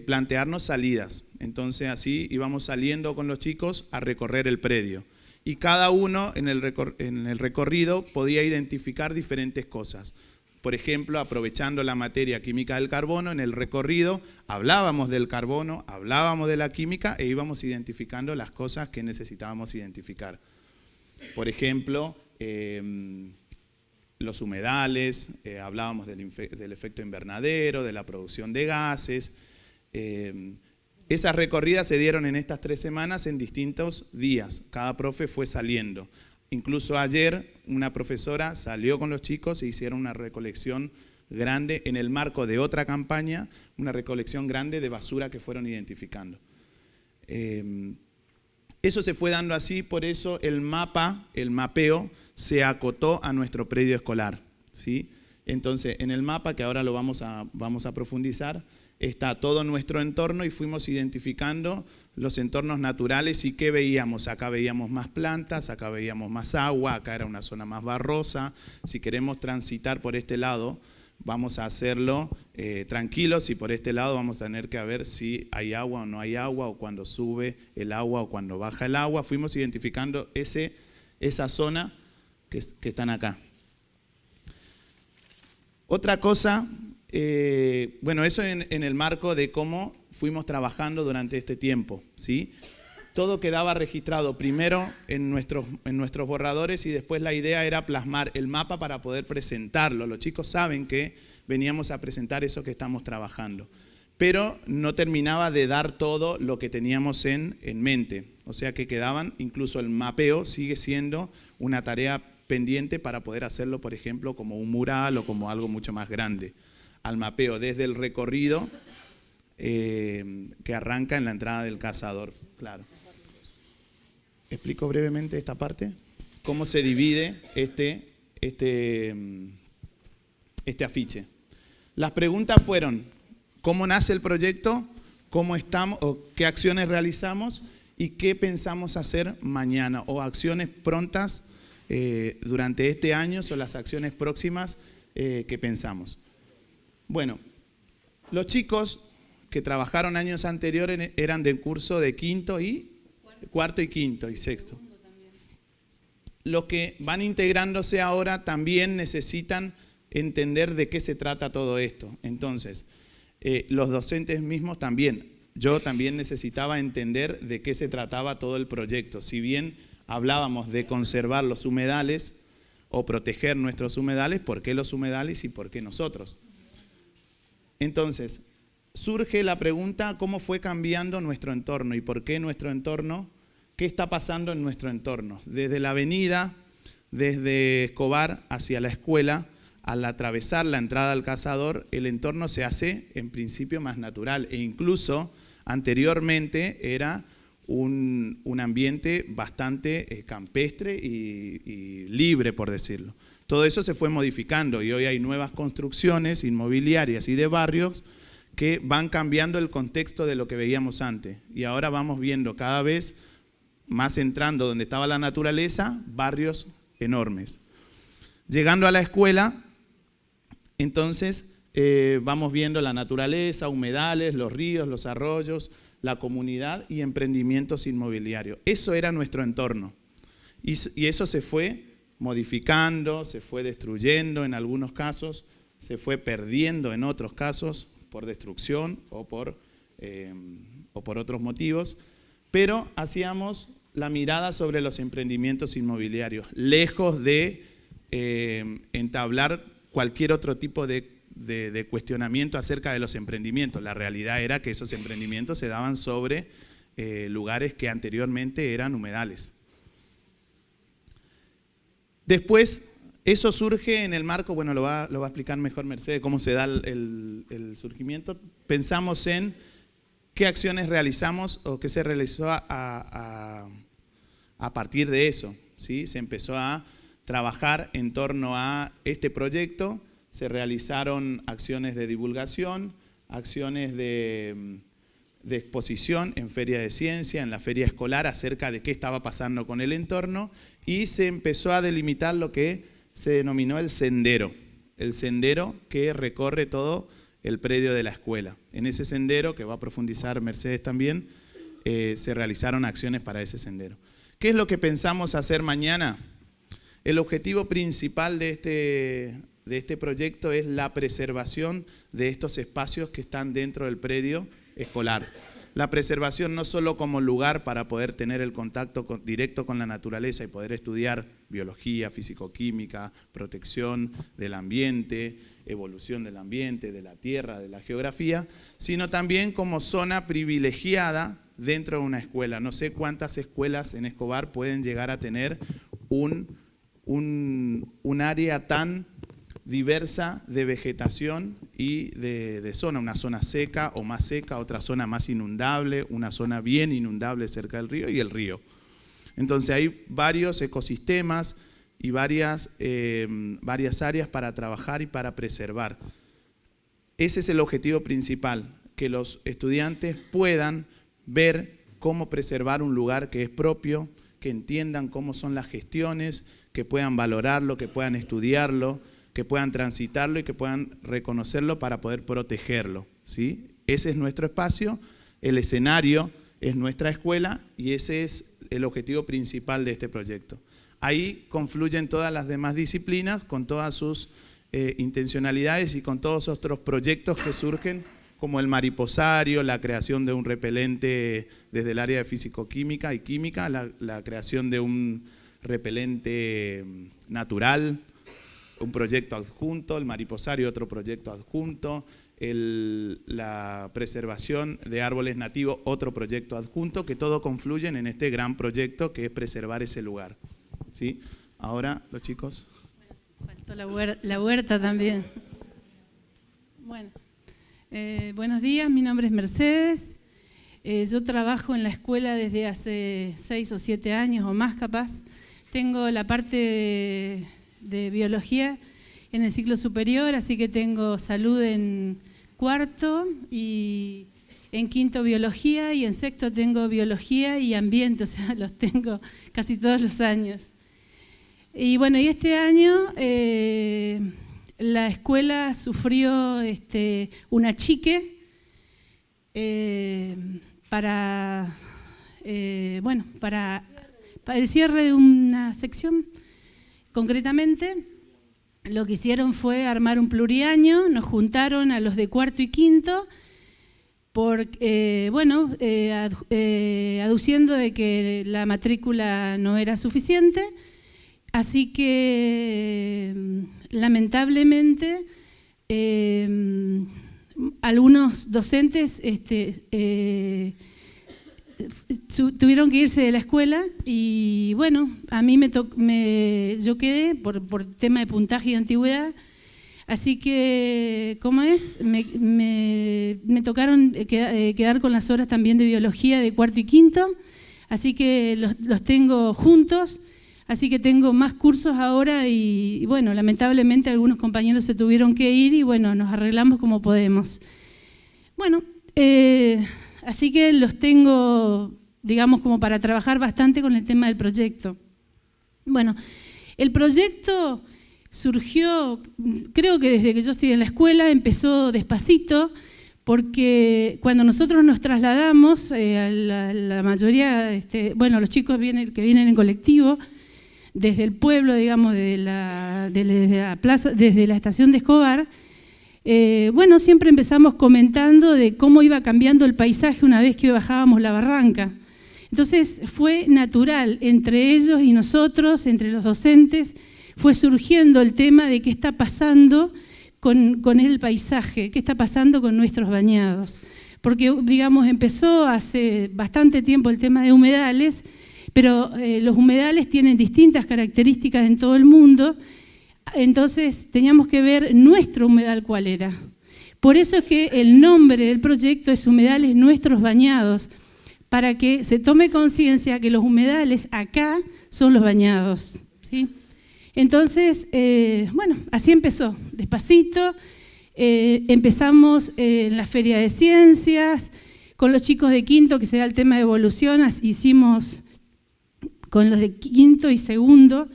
plantearnos salidas. Entonces así íbamos saliendo con los chicos a recorrer el predio. Y cada uno en el recorrido podía identificar diferentes cosas. Por ejemplo, aprovechando la materia química del carbono, en el recorrido hablábamos del carbono, hablábamos de la química e íbamos identificando las cosas que necesitábamos identificar. Por ejemplo, em, los humedales, eh, hablábamos del, efecto invernadero, de la producción de gases. Em, esas recorridas se dieron en estas tres semanas en distintos días. Cada profe fue saliendo. Incluso ayer una profesora salió con los chicos e hicieron una recolección grande en el marco de otra campaña, una recolección grande de basura que fueron identificando. Em, eso se fue dando así, por eso el mapa, el mapeo, se acotó a nuestro predio escolar. ¿sí? Entonces, en el mapa, que ahora lo vamos a, vamos a profundizar, está todo nuestro entorno y fuimos identificando los entornos naturales y qué veíamos. Acá veíamos más plantas, acá veíamos más agua, acá era una zona más barrosa. Si queremos transitar por este lado, vamos a hacerlo eh, tranquilos y por este lado vamos a tener que ver si hay agua o no hay agua, o cuando sube el agua o cuando baja el agua. Fuimos identificando ese, esa zona que, que están acá. Otra cosa eh, bueno, eso en, el marco de cómo fuimos trabajando durante este tiempo, ¿sí? Todo quedaba registrado primero en nuestros, en nuestros borradores y después la idea era plasmar el mapa para poder presentarlo. Los chicos saben que veníamos a presentar eso que estamos trabajando, pero no terminaba de dar todo lo que teníamos en, en mente. O sea que quedaban, incluso el mapeo sigue siendo una tarea pendiente para poder hacerlo, por ejemplo, como un mural o como algo mucho más grande al mapeo desde el recorrido eh, que arranca en la entrada del cazador. Claro. Explico brevemente esta parte. Cómo se divide este, este, este afiche. Las preguntas fueron, ¿cómo nace el proyecto? ¿Cómo estamos? O ¿Qué acciones realizamos? ¿Y qué pensamos hacer mañana? O acciones prontas eh, durante este año o las acciones próximas eh, que pensamos. Bueno, los chicos que trabajaron años anteriores eran de curso de quinto y cuarto y quinto y sexto. Los que van integrándose ahora también necesitan entender de qué se trata todo esto. Entonces, eh, los docentes mismos también, yo también necesitaba entender de qué se trataba todo el proyecto. Si bien hablábamos de conservar los humedales o proteger nuestros humedales, ¿por qué los humedales y por qué nosotros? Entonces, surge la pregunta cómo fue cambiando nuestro entorno y por qué nuestro entorno, qué está pasando en nuestro entorno. Desde la avenida, desde Escobar hacia la escuela, al atravesar la entrada al cazador, el entorno se hace en principio más natural e incluso anteriormente era un, ambiente bastante eh, campestre y libre, por decirlo. Todo eso se fue modificando y hoy hay nuevas construcciones inmobiliarias y de barrios que van cambiando el contexto de lo que veíamos antes. Y ahora vamos viendo cada vez más entrando donde estaba la naturaleza, barrios enormes. Llegando a la escuela, entonces eh, vamos viendo la naturaleza, humedales, los ríos, los arroyos, la comunidad y emprendimientos inmobiliarios. Eso era nuestro entorno. y eso se fue modificando, se fue destruyendo en algunos casos, se fue perdiendo en otros casos por destrucción o por, eh, o por otros motivos, pero hacíamos la mirada sobre los emprendimientos inmobiliarios, lejos de eh, entablar cualquier otro tipo de, cuestionamiento acerca de los emprendimientos. La realidad era que esos emprendimientos se daban sobre eh, lugares que anteriormente eran humedales. Después, eso surge en el marco, bueno, lo va, a explicar mejor Mercedes, cómo se da el, surgimiento. Pensamos en qué acciones realizamos o qué se realizó a, partir de eso. ¿sí? Se empezó a trabajar en torno a este proyecto, se realizaron acciones de divulgación, acciones de, de exposición en feria de ciencia, en la feria escolar, acerca de qué estaba pasando con el entorno y se empezó a delimitar lo que se denominó el sendero, el sendero que recorre todo el predio de la escuela. En ese sendero, que va a profundizar Mercedes también, eh, se realizaron acciones para ese sendero. ¿Qué es lo que pensamos hacer mañana? El objetivo principal de este, de este proyecto es la preservación de estos espacios que están dentro del predio escolar la preservación no solo como lugar para poder tener el contacto directo con la naturaleza y poder estudiar biología, fisicoquímica, protección del ambiente, evolución del ambiente, de la tierra, de la geografía, sino también como zona privilegiada dentro de una escuela. No sé cuántas escuelas en Escobar pueden llegar a tener un, un, un área tan diversa de vegetación y de, zona, una zona seca o más seca, otra zona más inundable, una zona bien inundable cerca del río y el río. Entonces hay varios ecosistemas y varias, eh, varias áreas para trabajar y para preservar. Ese es el objetivo principal, que los estudiantes puedan ver cómo preservar un lugar que es propio, que entiendan cómo son las gestiones, que puedan valorarlo, que puedan estudiarlo, que puedan transitarlo y que puedan reconocerlo para poder protegerlo. ¿sí? Ese es nuestro espacio, el escenario es nuestra escuela y ese es el objetivo principal de este proyecto. Ahí confluyen todas las demás disciplinas con todas sus eh, intencionalidades y con todos otros proyectos que surgen como el mariposario, la creación de un repelente desde el área de físico-química y química, la creación de un repelente mm, natural, un proyecto adjunto, el mariposario otro proyecto adjunto, la preservación de árboles nativos otro proyecto adjunto, que todo confluyen en este gran proyecto que es preservar ese lugar. ¿Sí? Ahora, los chicos. Faltó la, huerta, también. Bueno, eh, buenos días, mi nombre es Mercedes. Eh, yo trabajo en la escuela desde hace seis o siete años o más capaz. Tengo la parte biología en el ciclo superior, así que tengo salud en cuarto y en quinto biología y en sexto tengo biología y ambiente, o sea, los tengo casi todos los años. Y bueno, y este año eh, la escuela sufrió este, una chique eh, para, eh, bueno, para, para el cierre de una sección Concretamente, lo que hicieron fue armar un pluriaño, nos juntaron a los de cuarto y quinto, por, eh, bueno, eh, eh, aduciendo de que la matrícula no era suficiente, así que lamentablemente algunos docentes este, tuvieron que irse de la escuela y bueno, a mí me, yo quedé por, tema de puntaje y antigüedad, así que, ¿cómo es? Me, me, tocaron eh, eh, quedar con las horas también de biología de cuarto y quinto, así que los, los tengo juntos, así que tengo más cursos ahora y, bueno, lamentablemente algunos compañeros se tuvieron que ir y bueno, nos arreglamos como podemos. Bueno, eh, Así que los tengo, digamos, como para trabajar bastante con el tema del proyecto. Bueno, el proyecto surgió, creo que desde que yo estoy en la escuela, empezó despacito, porque cuando nosotros nos trasladamos, eh, a la, mayoría, este, bueno, los chicos vienen, que vienen en colectivo, desde el pueblo, digamos, la plaza, desde la estación de Escobar, eh, bueno, siempre empezamos comentando de cómo iba cambiando el paisaje una vez que bajábamos la barranca. Entonces fue natural entre ellos y nosotros, entre los docentes, fue surgiendo el tema de qué está pasando con, el paisaje, qué está pasando con nuestros bañados. Porque, digamos, empezó hace bastante tiempo el tema de humedales, pero eh, los humedales tienen distintas características en todo el mundo entonces teníamos que ver nuestro humedal cuál era. Por eso es que el nombre del proyecto es Humedales Nuestros Bañados, para que se tome conciencia que los humedales acá son los bañados. ¿sí? Entonces, eh, bueno, así empezó, despacito. Eh, empezamos en la Feria de Ciencias, con los chicos de quinto, que se da el tema de evolución, hicimos con los de quinto y segundo,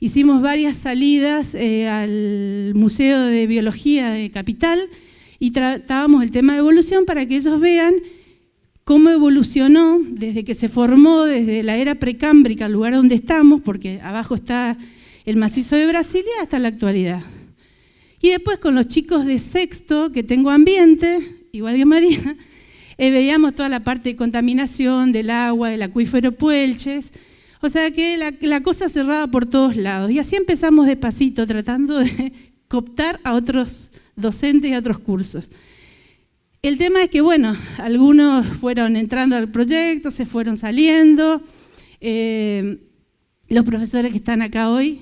Hicimos varias salidas eh, al Museo de Biología de Capital y tratábamos el tema de evolución para que ellos vean cómo evolucionó desde que se formó, desde la era precámbrica, el lugar donde estamos, porque abajo está el macizo de Brasilia, hasta la actualidad. Y después con los chicos de sexto, que tengo ambiente, igual que María, eh, veíamos toda la parte de contaminación del agua, del acuífero Puelches, o sea que la, cosa cerraba por todos lados. Y así empezamos despacito, tratando de cooptar a otros docentes y a otros cursos. El tema es que, bueno, algunos fueron entrando al proyecto, se fueron saliendo. Eh, los profesores que están acá hoy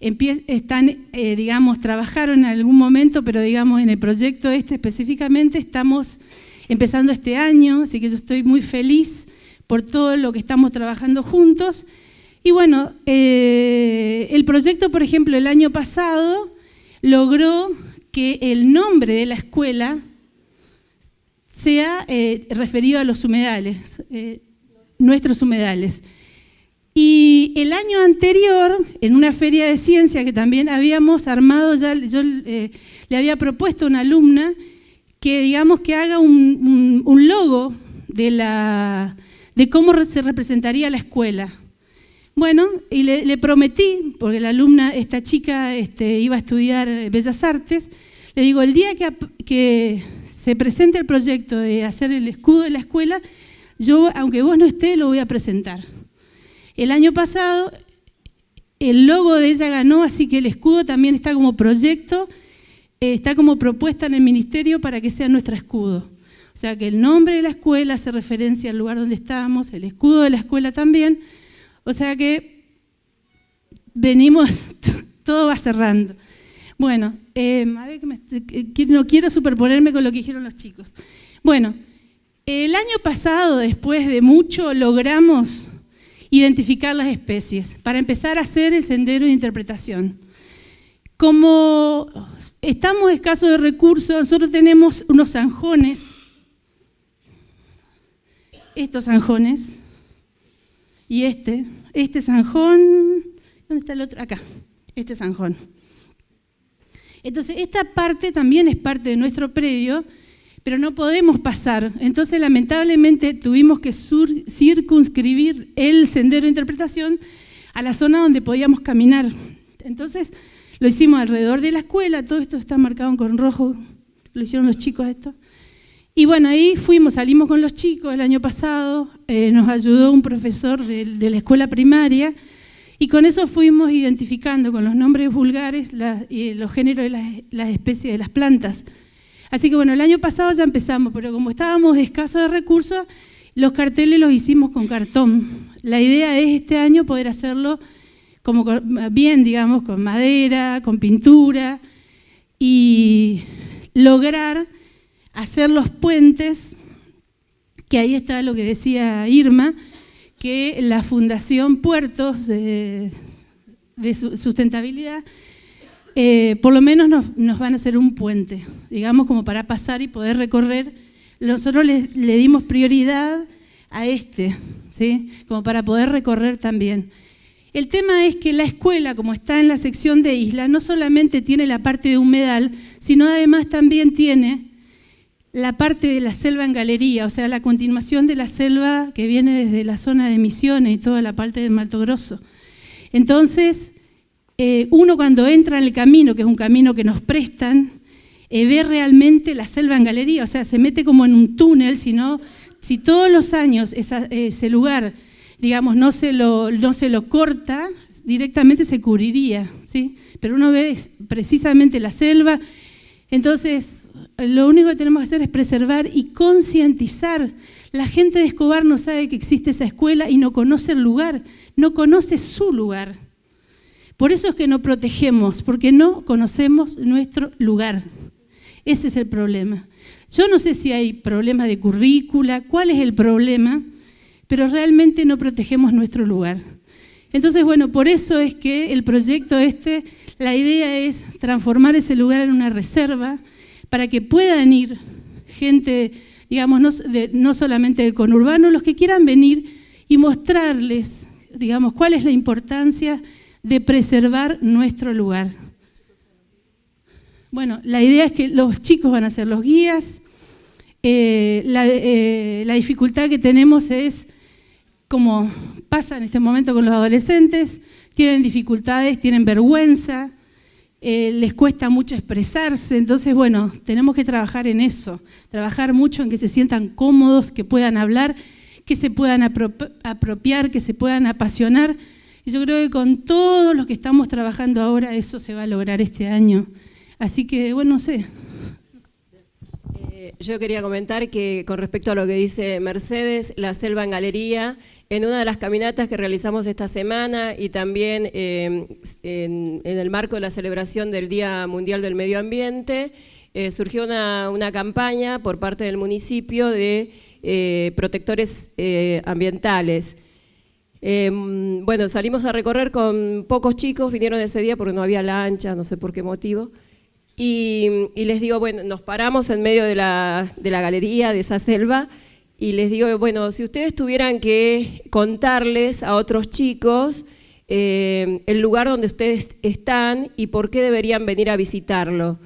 están, eh, digamos, trabajaron en algún momento, pero digamos, en el proyecto este específicamente estamos empezando este año, así que yo estoy muy feliz por todo lo que estamos trabajando juntos. Y bueno, eh, el proyecto, por ejemplo, el año pasado logró que el nombre de la escuela sea eh, referido a los humedales, eh, nuestros humedales. Y el año anterior, en una feria de ciencia que también habíamos armado, ya yo le había propuesto a una alumna que digamos que haga un logo de la, de cómo se representaría la escuela. Bueno, y le, prometí, porque la alumna, esta chica, este, iba a estudiar Bellas Artes, le digo, el día que, que se presente el proyecto de hacer el escudo de la escuela, yo, aunque vos no estés, lo voy a presentar. El año pasado, el logo de ella ganó, así que el escudo también está como proyecto, eh, está como propuesta en el ministerio para que sea nuestro escudo. O sea que el nombre de la escuela hace referencia al lugar donde estamos, el escudo de la escuela también. O sea que venimos, todo va cerrando. Bueno, em, a ver no quiero superponerme con lo que dijeron los chicos. Bueno, el año pasado, después de mucho, logramos identificar las especies para empezar a hacer el sendero de interpretación. Como estamos escasos de recursos, nosotros tenemos unos zanjones estos zanjones y este, este zanjón, ¿dónde está el otro? Acá, este zanjón. Entonces, esta parte también es parte de nuestro predio, pero no podemos pasar. Entonces, lamentablemente, tuvimos que circunscribir el sendero de interpretación a la zona donde podíamos caminar. Entonces, lo hicimos alrededor de la escuela, todo esto está marcado con rojo, lo hicieron los chicos esto. Y bueno, ahí fuimos, salimos con los chicos el año pasado, eh, nos ayudó un profesor de, la escuela primaria y con eso fuimos identificando con los nombres vulgares y los géneros de las, especies de las plantas. Así que bueno, el año pasado ya empezamos, pero como estábamos escasos de recursos, los carteles los hicimos con cartón. La idea es este año poder hacerlo como bien, digamos, con madera, con pintura y lograr hacer los puentes, que ahí está lo que decía Irma, que la Fundación Puertos de, Sustentabilidad, eh, por lo menos nos, van a hacer un puente, digamos, como para pasar y poder recorrer. Nosotros le, le dimos prioridad a este, ¿sí? como para poder recorrer también. El tema es que la escuela, como está en la sección de isla, no solamente tiene la parte de humedal, sino además también tiene la parte de la selva en galería, o sea, la continuación de la selva que viene desde la zona de Misiones y toda la parte del Mato Grosso. Entonces, eh, uno cuando entra en el camino, que es un camino que nos prestan, eh, ve realmente la selva en galería, o sea, se mete como en un túnel, sino, si todos los años ese lugar digamos, no se lo, no se lo corta, directamente se cubriría, ¿sí? Pero uno ve precisamente la selva, entonces lo único que tenemos que hacer es preservar y concientizar. La gente de Escobar no sabe que existe esa escuela y no conoce el lugar, no conoce su lugar. Por eso es que no protegemos, porque no conocemos nuestro lugar. Ese es el problema. Yo no sé si hay problemas de currícula, cuál es el problema, pero realmente no protegemos nuestro lugar. Entonces, bueno, por eso es que el proyecto este, la idea es transformar ese lugar en una reserva para que puedan ir gente, digamos, no, solamente del conurbano, los que quieran venir y mostrarles, digamos, cuál es la importancia de preservar nuestro lugar. Bueno, la idea es que los chicos van a ser los guías. Eh, eh, la dificultad que tenemos es como pasa en este momento con los adolescentes, tienen dificultades, tienen vergüenza, eh, les cuesta mucho expresarse, entonces bueno, tenemos que trabajar en eso, trabajar mucho en que se sientan cómodos, que puedan hablar, que se puedan apropiar, que se puedan apasionar. Y yo creo que con todos los que estamos trabajando ahora eso se va a lograr este año. Así que, bueno, no sé. Yo quería comentar que con respecto a lo que dice Mercedes, la selva en galería en una de las caminatas que realizamos esta semana y también eh, en, el marco de la celebración del Día Mundial del Medio Ambiente, eh, surgió una, campaña por parte del municipio de eh, protectores ambientales. bueno, salimos a recorrer con pocos chicos, vinieron ese día porque no había lancha, no sé por qué motivo, y, les digo, bueno, nos paramos en medio de la, de la galería, de esa selva, y les digo, bueno, si ustedes tuvieran que contarles a otros chicos eh, el lugar donde ustedes están y por qué deberían venir a visitarlo.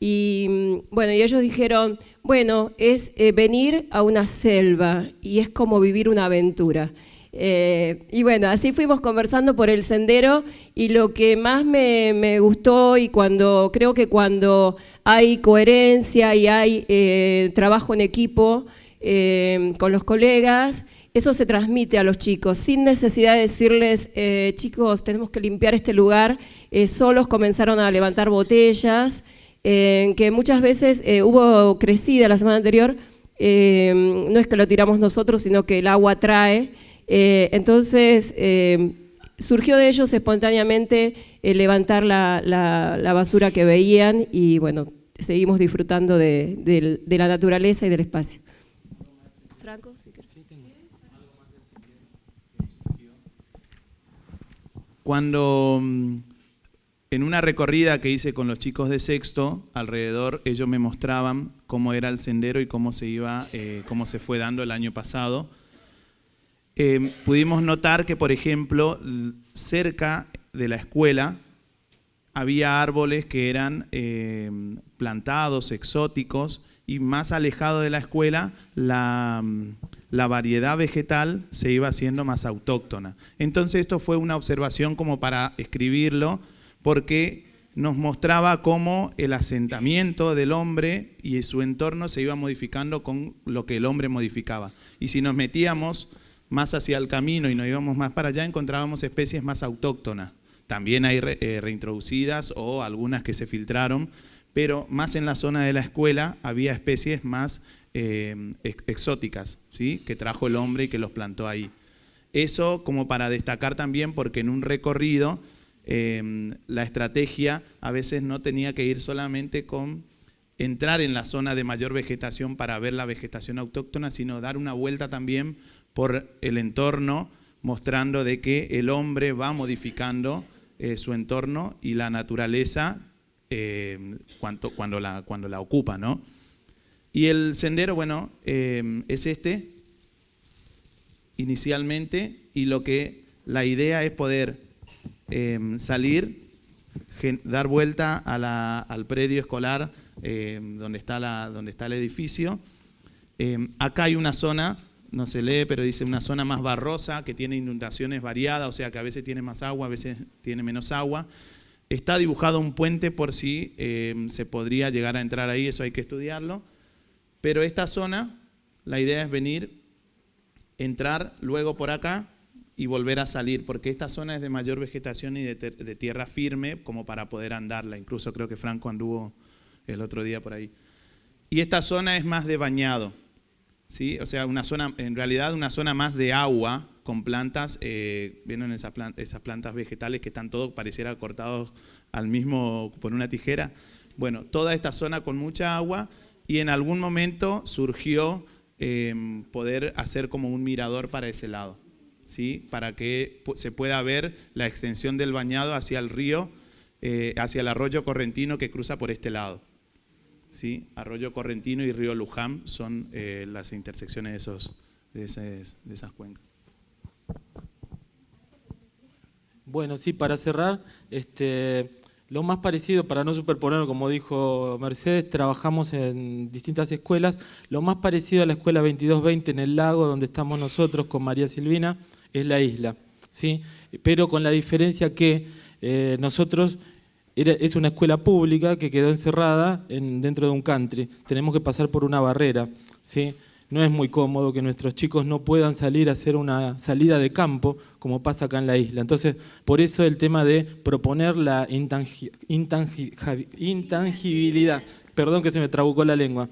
Y bueno, y ellos dijeron, bueno, es eh, venir a una selva y es como vivir una aventura. Eh, y bueno, así fuimos conversando por el sendero y lo que más me, gustó y cuando creo que cuando hay coherencia y hay trabajo en equipo, eh, con los colegas, eso se transmite a los chicos, sin necesidad de decirles, eh, chicos, tenemos que limpiar este lugar, eh, solos comenzaron a levantar botellas, que muchas veces hubo crecida la semana anterior, no es que lo tiramos nosotros, sino que el agua trae, entonces surgió de ellos espontáneamente levantar la, basura que veían y bueno, seguimos disfrutando de la naturaleza y del espacio. Cuando mm, en una recorrida que hice con los chicos de sexto, alrededor ellos me mostraban cómo era el sendero y cómo se iba, eh, cómo se fue dando el año pasado. Eh, pudimos notar que, por ejemplo, cerca de la escuela había árboles que eran eh, plantados, exóticos, y más alejado de la escuela, la, la variedad vegetal se iba haciendo más autóctona. Entonces esto fue una observación como para escribirlo, porque nos mostraba cómo el asentamiento del hombre y su entorno se iba modificando con lo que el hombre modificaba. Y si nos metíamos más hacia el camino y nos íbamos más para allá, encontrábamos especies más autóctonas. También hay eh, reintroducidas o algunas que se filtraron, pero más en la zona de la escuela había especies más eh, exóticas, ¿sí? que trajo el hombre y que los plantó ahí. Eso como para destacar también porque en un recorrido em, la estrategia a veces no tenía que ir solamente con entrar en la zona de mayor vegetación para ver la vegetación autóctona, sino dar una vuelta también por el entorno, mostrando de que el hombre va modificando eh, su entorno y la naturaleza em, cuando, la, cuando la ocupa. ¿no? Y el sendero, bueno, em, es este, inicialmente y lo que la idea es poder em, salir, dar vuelta al predio escolar donde, está la, donde está el edificio. Acá hay una zona, no se lee, pero dice una zona más barrosa que tiene inundaciones variadas, o sea que a veces tiene más agua, a veces tiene menos agua. Está dibujado un puente por si se podría llegar a entrar ahí, eso hay que estudiarlo. Pero esta zona, la idea es venir entrar luego por acá y volver a salir, porque esta zona es de mayor vegetación y de, tierra firme como para poder andarla. Incluso creo que Franco anduvo el otro día por ahí. Y esta zona es más de bañado, ¿sí? O sea, una zona, en realidad una zona más de agua con plantas, eh, ¿vieron esas, plantas vegetales que están todos, pareciera cortados al mismo, por una tijera? Bueno, toda esta zona con mucha agua y en algún momento surgió Em, poder hacer como un mirador para ese lado, ¿sí? para que se pueda ver la extensión del bañado hacia el río, eh, hacia el arroyo correntino que cruza por este lado. ¿Sí? Arroyo Correntino y Río Luján son eh, las intersecciones de, esos, de, esas cuencas. Bueno, sí, para cerrar, este, lo más parecido, para no superponer, como dijo Mercedes, trabajamos en distintas escuelas. Lo más parecido a la escuela 2220 en el lago, donde estamos nosotros con María Silvina, es la isla. ¿sí? Pero con la diferencia que eh, nosotros es una escuela pública que quedó encerrada en, dentro de un country. Tenemos que pasar por una barrera. ¿sí? no es muy cómodo que nuestros chicos no puedan salir a hacer una salida de campo, como pasa acá en la isla. Entonces, por eso el tema de proponer la intangibilidad, perdón que se me trabucó la lengua,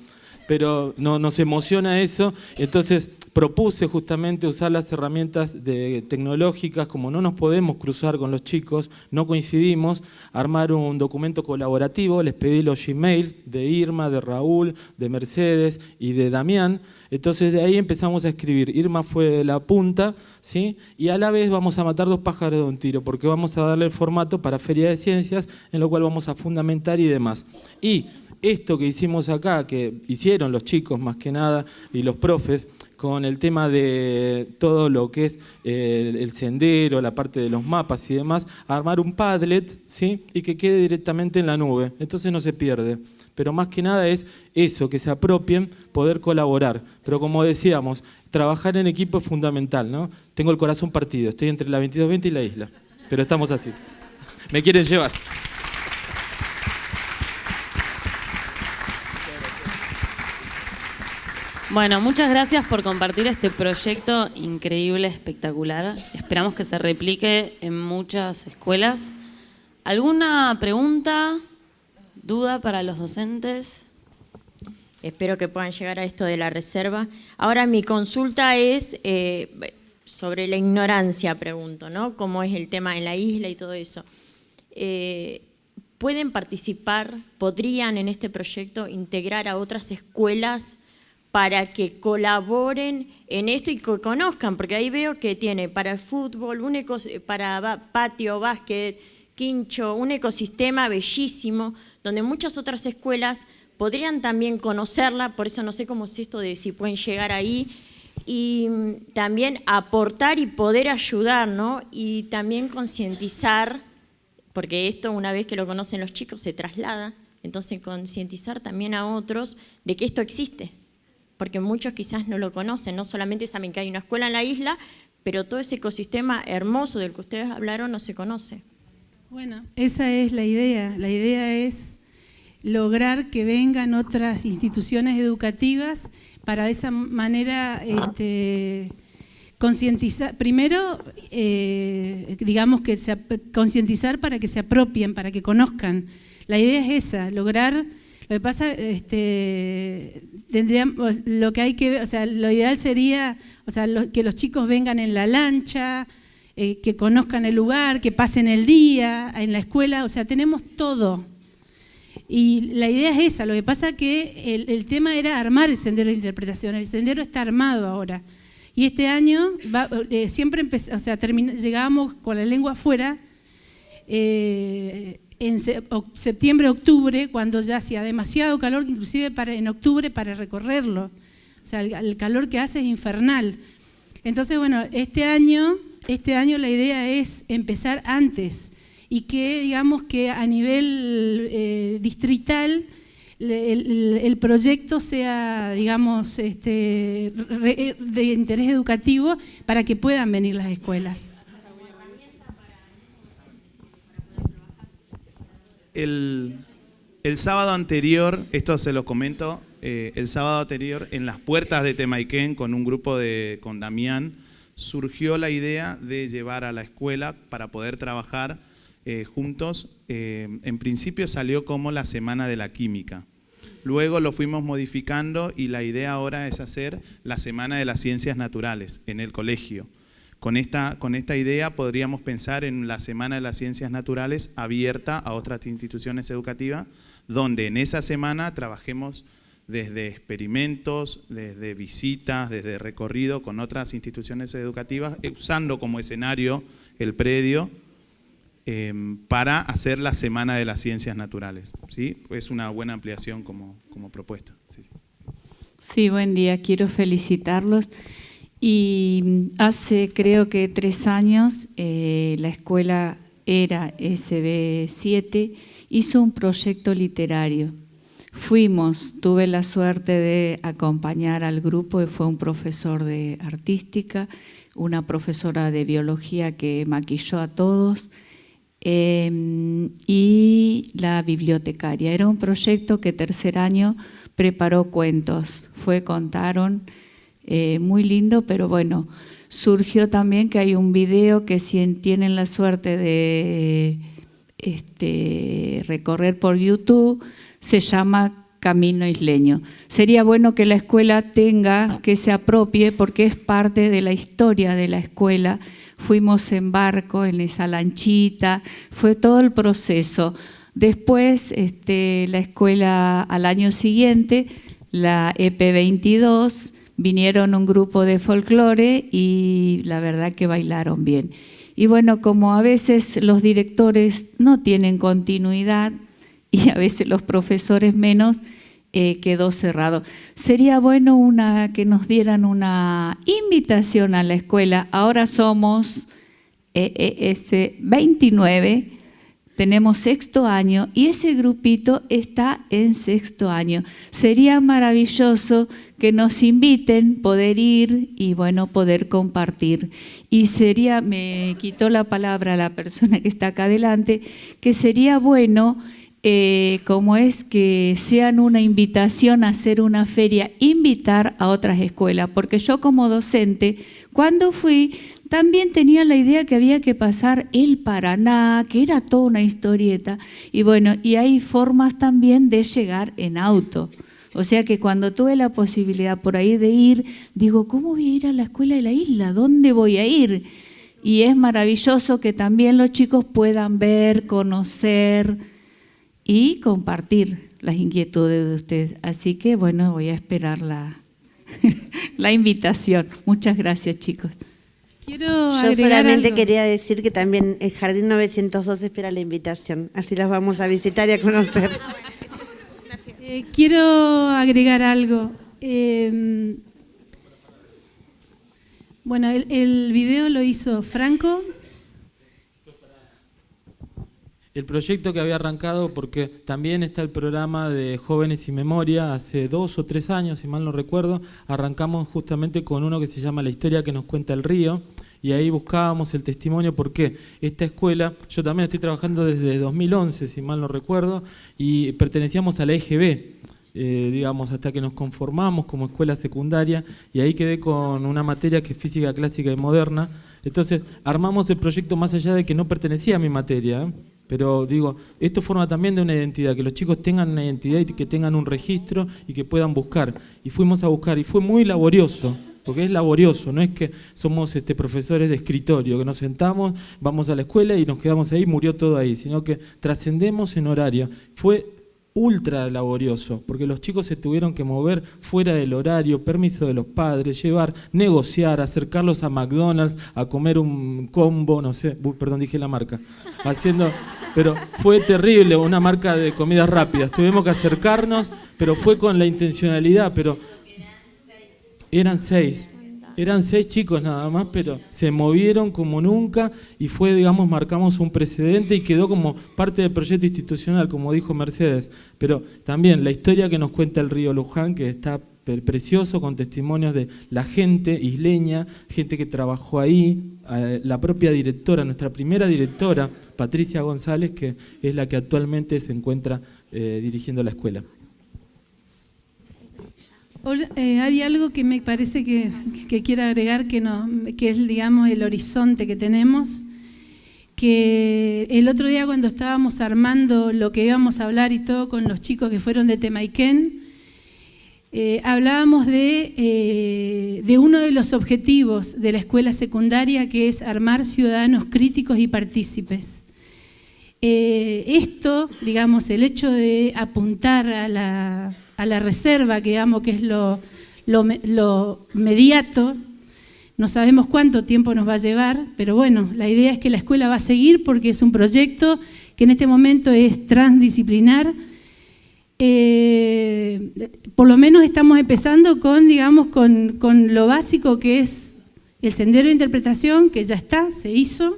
pero no, nos emociona eso, entonces propuse justamente usar las herramientas tecnológicas, como no nos podemos cruzar con los chicos, no coincidimos, armar un documento colaborativo, les pedí los Gmail de Irma, de Raúl, de Mercedes y de Damián, entonces de ahí empezamos a escribir, Irma fue la punta, ¿sí? y a la vez vamos a matar dos pájaros de un tiro, porque vamos a darle el formato para Feria de Ciencias, en lo cual vamos a fundamentar y demás. Y esto que hicimos acá, que hicieron los chicos más que nada y los profes, con el tema de todo lo que es eh, el, sendero, la parte de los mapas y demás, armar un Padlet ¿sí? y que quede directamente en la nube, entonces no se pierde. Pero más que nada es eso, que se apropien, poder colaborar. Pero como decíamos, trabajar en equipo es fundamental. ¿no? Tengo el corazón partido, estoy entre la 2220 y la isla, pero estamos así. Me quieren llevar. Bueno, muchas gracias por compartir este proyecto increíble, espectacular. Esperamos que se replique en muchas escuelas. ¿Alguna pregunta, duda para los docentes? Espero que puedan llegar a esto de la reserva. Ahora mi consulta es eh, sobre la ignorancia, pregunto, ¿no? Cómo es el tema en la isla y todo eso. Eh, ¿Pueden participar, podrían en este proyecto integrar a otras escuelas para que colaboren en esto y que conozcan, porque ahí veo que tiene para el fútbol, un para patio, básquet, quincho, un ecosistema bellísimo, donde muchas otras escuelas podrían también conocerla, por eso no sé cómo es esto de si pueden llegar ahí, y mm, también aportar y poder ayudar, ¿no? Y también concientizar, porque esto una vez que lo conocen los chicos se traslada, entonces concientizar también a otros de que esto existe porque muchos quizás no lo conocen, no solamente saben que hay una escuela en la isla, pero todo ese ecosistema hermoso del que ustedes hablaron no se conoce. Bueno, esa es la idea. La idea es lograr que vengan otras instituciones educativas para de esa manera este, concientizar, primero, eh, digamos que concientizar para que se apropien, para que conozcan la idea es esa, lograr lo que pasa, este, tendríamos, lo que hay que, o sea, lo ideal sería, o sea, que los chicos vengan en la lancha, eh, que conozcan el lugar, que pasen el día en la escuela, o sea, tenemos todo. Y la idea es esa, lo que pasa que el, tema era armar el sendero de interpretación, el sendero está armado ahora. Y este año eh, siempre o sea, llegábamos con la lengua afuera, eh, en septiembre, octubre, cuando ya hacía demasiado calor, inclusive para, en octubre para recorrerlo. O sea, el, calor que hace es infernal. Entonces, bueno, este año, este año la idea es empezar antes y que, digamos, que a nivel eh, distrital el, proyecto sea, digamos, este, de interés educativo para que puedan venir las escuelas. El, sábado anterior, esto se lo comento, eh, el sábado anterior en las puertas de Temaiken con un grupo de, con Damián, surgió la idea de llevar a la escuela para poder trabajar eh, juntos. Eh, en principio salió como la Semana de la Química. Luego lo fuimos modificando y la idea ahora es hacer la Semana de las Ciencias Naturales en el colegio. Con esta, con esta idea podríamos pensar en la Semana de las Ciencias Naturales abierta a otras instituciones educativas, donde en esa semana trabajemos desde experimentos, desde visitas, desde recorrido con otras instituciones educativas, usando como escenario el predio em, para hacer la Semana de las Ciencias Naturales. ¿sí? Es una buena ampliación como, como propuesta. Sí, buen día. Quiero felicitarlos. Y hace creo que tres años eh, la escuela era SB7, hizo un proyecto literario. Fuimos, tuve la suerte de acompañar al grupo, fue un profesor de artística, una profesora de biología que maquilló a todos em, y la bibliotecaria. Era un proyecto que tercer año preparó cuentos, fue, contaron eh, muy lindo, pero bueno, surgió también que hay un video que si tienen la suerte de este, recorrer por YouTube, se llama Camino Isleño. Sería bueno que la escuela tenga, que se apropie, porque es parte de la historia de la escuela. Fuimos en barco, en esa lanchita, fue todo el proceso. Después, este, la escuela al año siguiente, la EP22, vinieron un grupo de folclore y la verdad que bailaron bien. Y bueno, como a veces los directores no tienen continuidad y a veces los profesores menos, eh, quedó cerrado. Sería bueno una, que nos dieran una invitación a la escuela. Ahora somos eh, 29 tenemos sexto año y ese grupito está en sexto año. Sería maravilloso que nos inviten, poder ir y bueno, poder compartir. Y sería, me quitó la palabra la persona que está acá adelante, que sería bueno, eh, como es que sean una invitación a hacer una feria, invitar a otras escuelas, porque yo como docente, cuando fui, también tenía la idea que había que pasar el Paraná, que era toda una historieta, y bueno, y hay formas también de llegar en auto. O sea que cuando tuve la posibilidad por ahí de ir, digo, ¿cómo voy a ir a la escuela de la isla? ¿Dónde voy a ir? Y es maravilloso que también los chicos puedan ver, conocer y compartir las inquietudes de ustedes. Así que bueno, voy a esperar la, la invitación. Muchas gracias chicos. Yo solamente quería decir que también el Jardín 902 espera la invitación, así las vamos a visitar y a conocer. Eh, quiero agregar algo. Em, bueno, el, el video lo hizo Franco, el proyecto que había arrancado, porque también está el programa de Jóvenes y Memoria, hace dos o tres años, si mal no recuerdo, arrancamos justamente con uno que se llama La historia que nos cuenta el río, y ahí buscábamos el testimonio porque esta escuela, yo también estoy trabajando desde 2011, si mal no recuerdo, y pertenecíamos a la EGB, eh, digamos, hasta que nos conformamos como escuela secundaria, y ahí quedé con una materia que es física clásica y moderna, entonces armamos el proyecto más allá de que no pertenecía a mi materia, Pero digo, esto forma también de una identidad, que los chicos tengan una identidad y que tengan un registro y que puedan buscar. Y fuimos a buscar y fue muy laborioso, porque es laborioso, no es que somos este, profesores de escritorio, que nos sentamos, vamos a la escuela y nos quedamos ahí, murió todo ahí, sino que trascendemos en horario. Fue ultra laborioso, porque los chicos se tuvieron que mover fuera del horario, permiso de los padres, llevar, negociar, acercarlos a McDonald's, a comer un combo, no sé, perdón, dije la marca, haciendo, pero fue terrible, una marca de comidas rápidas, tuvimos que acercarnos, pero fue con la intencionalidad, pero eran seis, eran seis chicos nada más, pero se movieron como nunca y fue, digamos, marcamos un precedente y quedó como parte del proyecto institucional, como dijo Mercedes. Pero también la historia que nos cuenta el río Luján, que está precioso, con testimonios de la gente isleña, gente que trabajó ahí, la propia directora, nuestra primera directora, Patricia González, que es la que actualmente se encuentra eh, dirigiendo la escuela. Eh, hay algo que me parece que, que quiero agregar que, no, que es, digamos, el horizonte que tenemos, que el otro día cuando estábamos armando lo que íbamos a hablar y todo con los chicos que fueron de Temaiken, eh, hablábamos de, eh, de uno de los objetivos de la escuela secundaria que es armar ciudadanos críticos y partícipes. esto, digamos, el hecho de apuntar a la, a la reserva, que digamos que es lo, lo, mediato, no sabemos cuánto tiempo nos va a llevar, pero bueno, la idea es que la escuela va a seguir porque es un proyecto que en este momento es transdisciplinar. Eh, por lo menos estamos empezando con, digamos, con, con, lo básico que es el sendero de interpretación, que ya está, se hizo,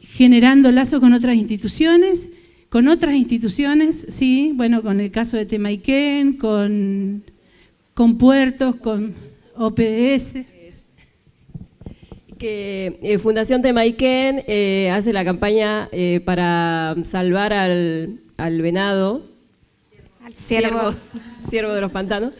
generando lazos con otras instituciones con otras instituciones, sí, bueno, con el caso de Temaiken, con, con puertos, con OPDS. Que eh, Fundación Temaiken eh, hace la campaña eh, para salvar al, al venado, al ciervo, ciervo de los pantanos,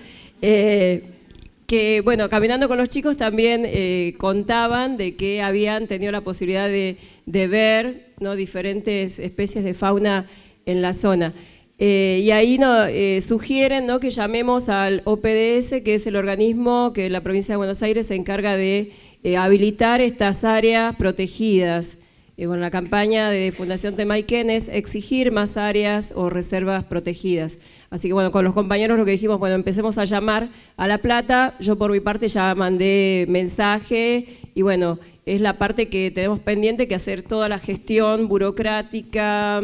que bueno, caminando con los chicos también contaban de que habían tenido la posibilidad de, de ver ¿no? diferentes especies de fauna en la zona. Eh, y ahí no, eh, sugieren ¿no? que llamemos al OPDS, que es el organismo que la provincia de Buenos Aires se encarga de eh, habilitar estas áreas protegidas. Bueno, la campaña de Fundación Temaiken es exigir más áreas o reservas protegidas. Así que bueno, con los compañeros lo que dijimos, bueno, empecemos a llamar a La Plata. Yo por mi parte ya mandé mensaje y bueno, es la parte que tenemos pendiente que hacer toda la gestión burocrática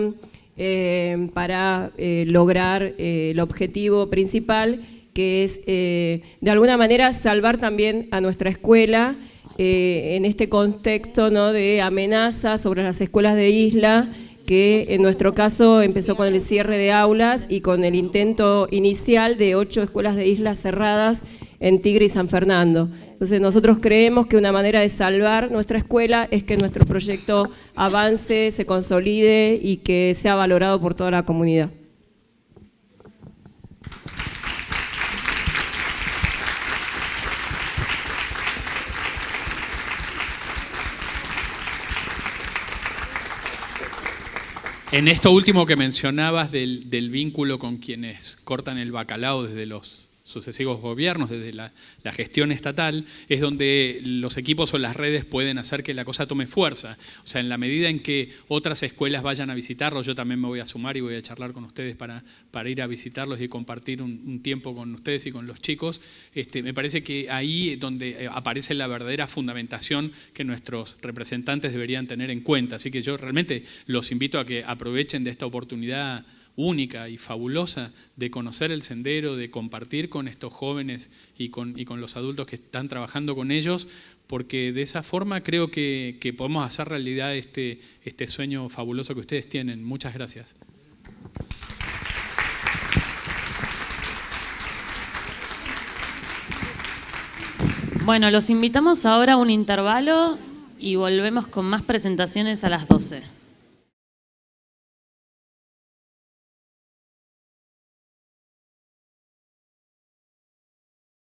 eh, para eh, lograr eh, el objetivo principal, que es de alguna manera salvar también a nuestra escuela en este contexto ¿no? de amenaza sobre las escuelas de isla, que en nuestro caso empezó con el cierre de aulas y con el intento inicial de ocho escuelas de islas cerradas en Tigre y San Fernando. Entonces nosotros creemos que una manera de salvar nuestra escuela es que nuestro proyecto avance, se consolide y que sea valorado por toda la comunidad. En esto último que mencionabas del, del, vínculo con quienes cortan el bacalao desde los sucesivos gobiernos, desde la, gestión estatal, es donde los equipos o las redes pueden hacer que la cosa tome fuerza. O sea, en la medida en que otras escuelas vayan a visitarlos, yo también me voy a sumar y voy a charlar con ustedes para, para ir a visitarlos y compartir un, tiempo con ustedes y con los chicos. Este, me parece que ahí es donde eh, aparece la verdadera fundamentación que nuestros representantes deberían tener en cuenta. Así que yo realmente los invito a que aprovechen de esta oportunidad única y fabulosa de conocer el sendero, de compartir con estos jóvenes y con, y con los adultos que están trabajando con ellos, porque de esa forma creo que, que podemos hacer realidad este, este sueño fabuloso que ustedes tienen. Muchas gracias. Bueno, los invitamos ahora a un intervalo y volvemos con más presentaciones a las 12.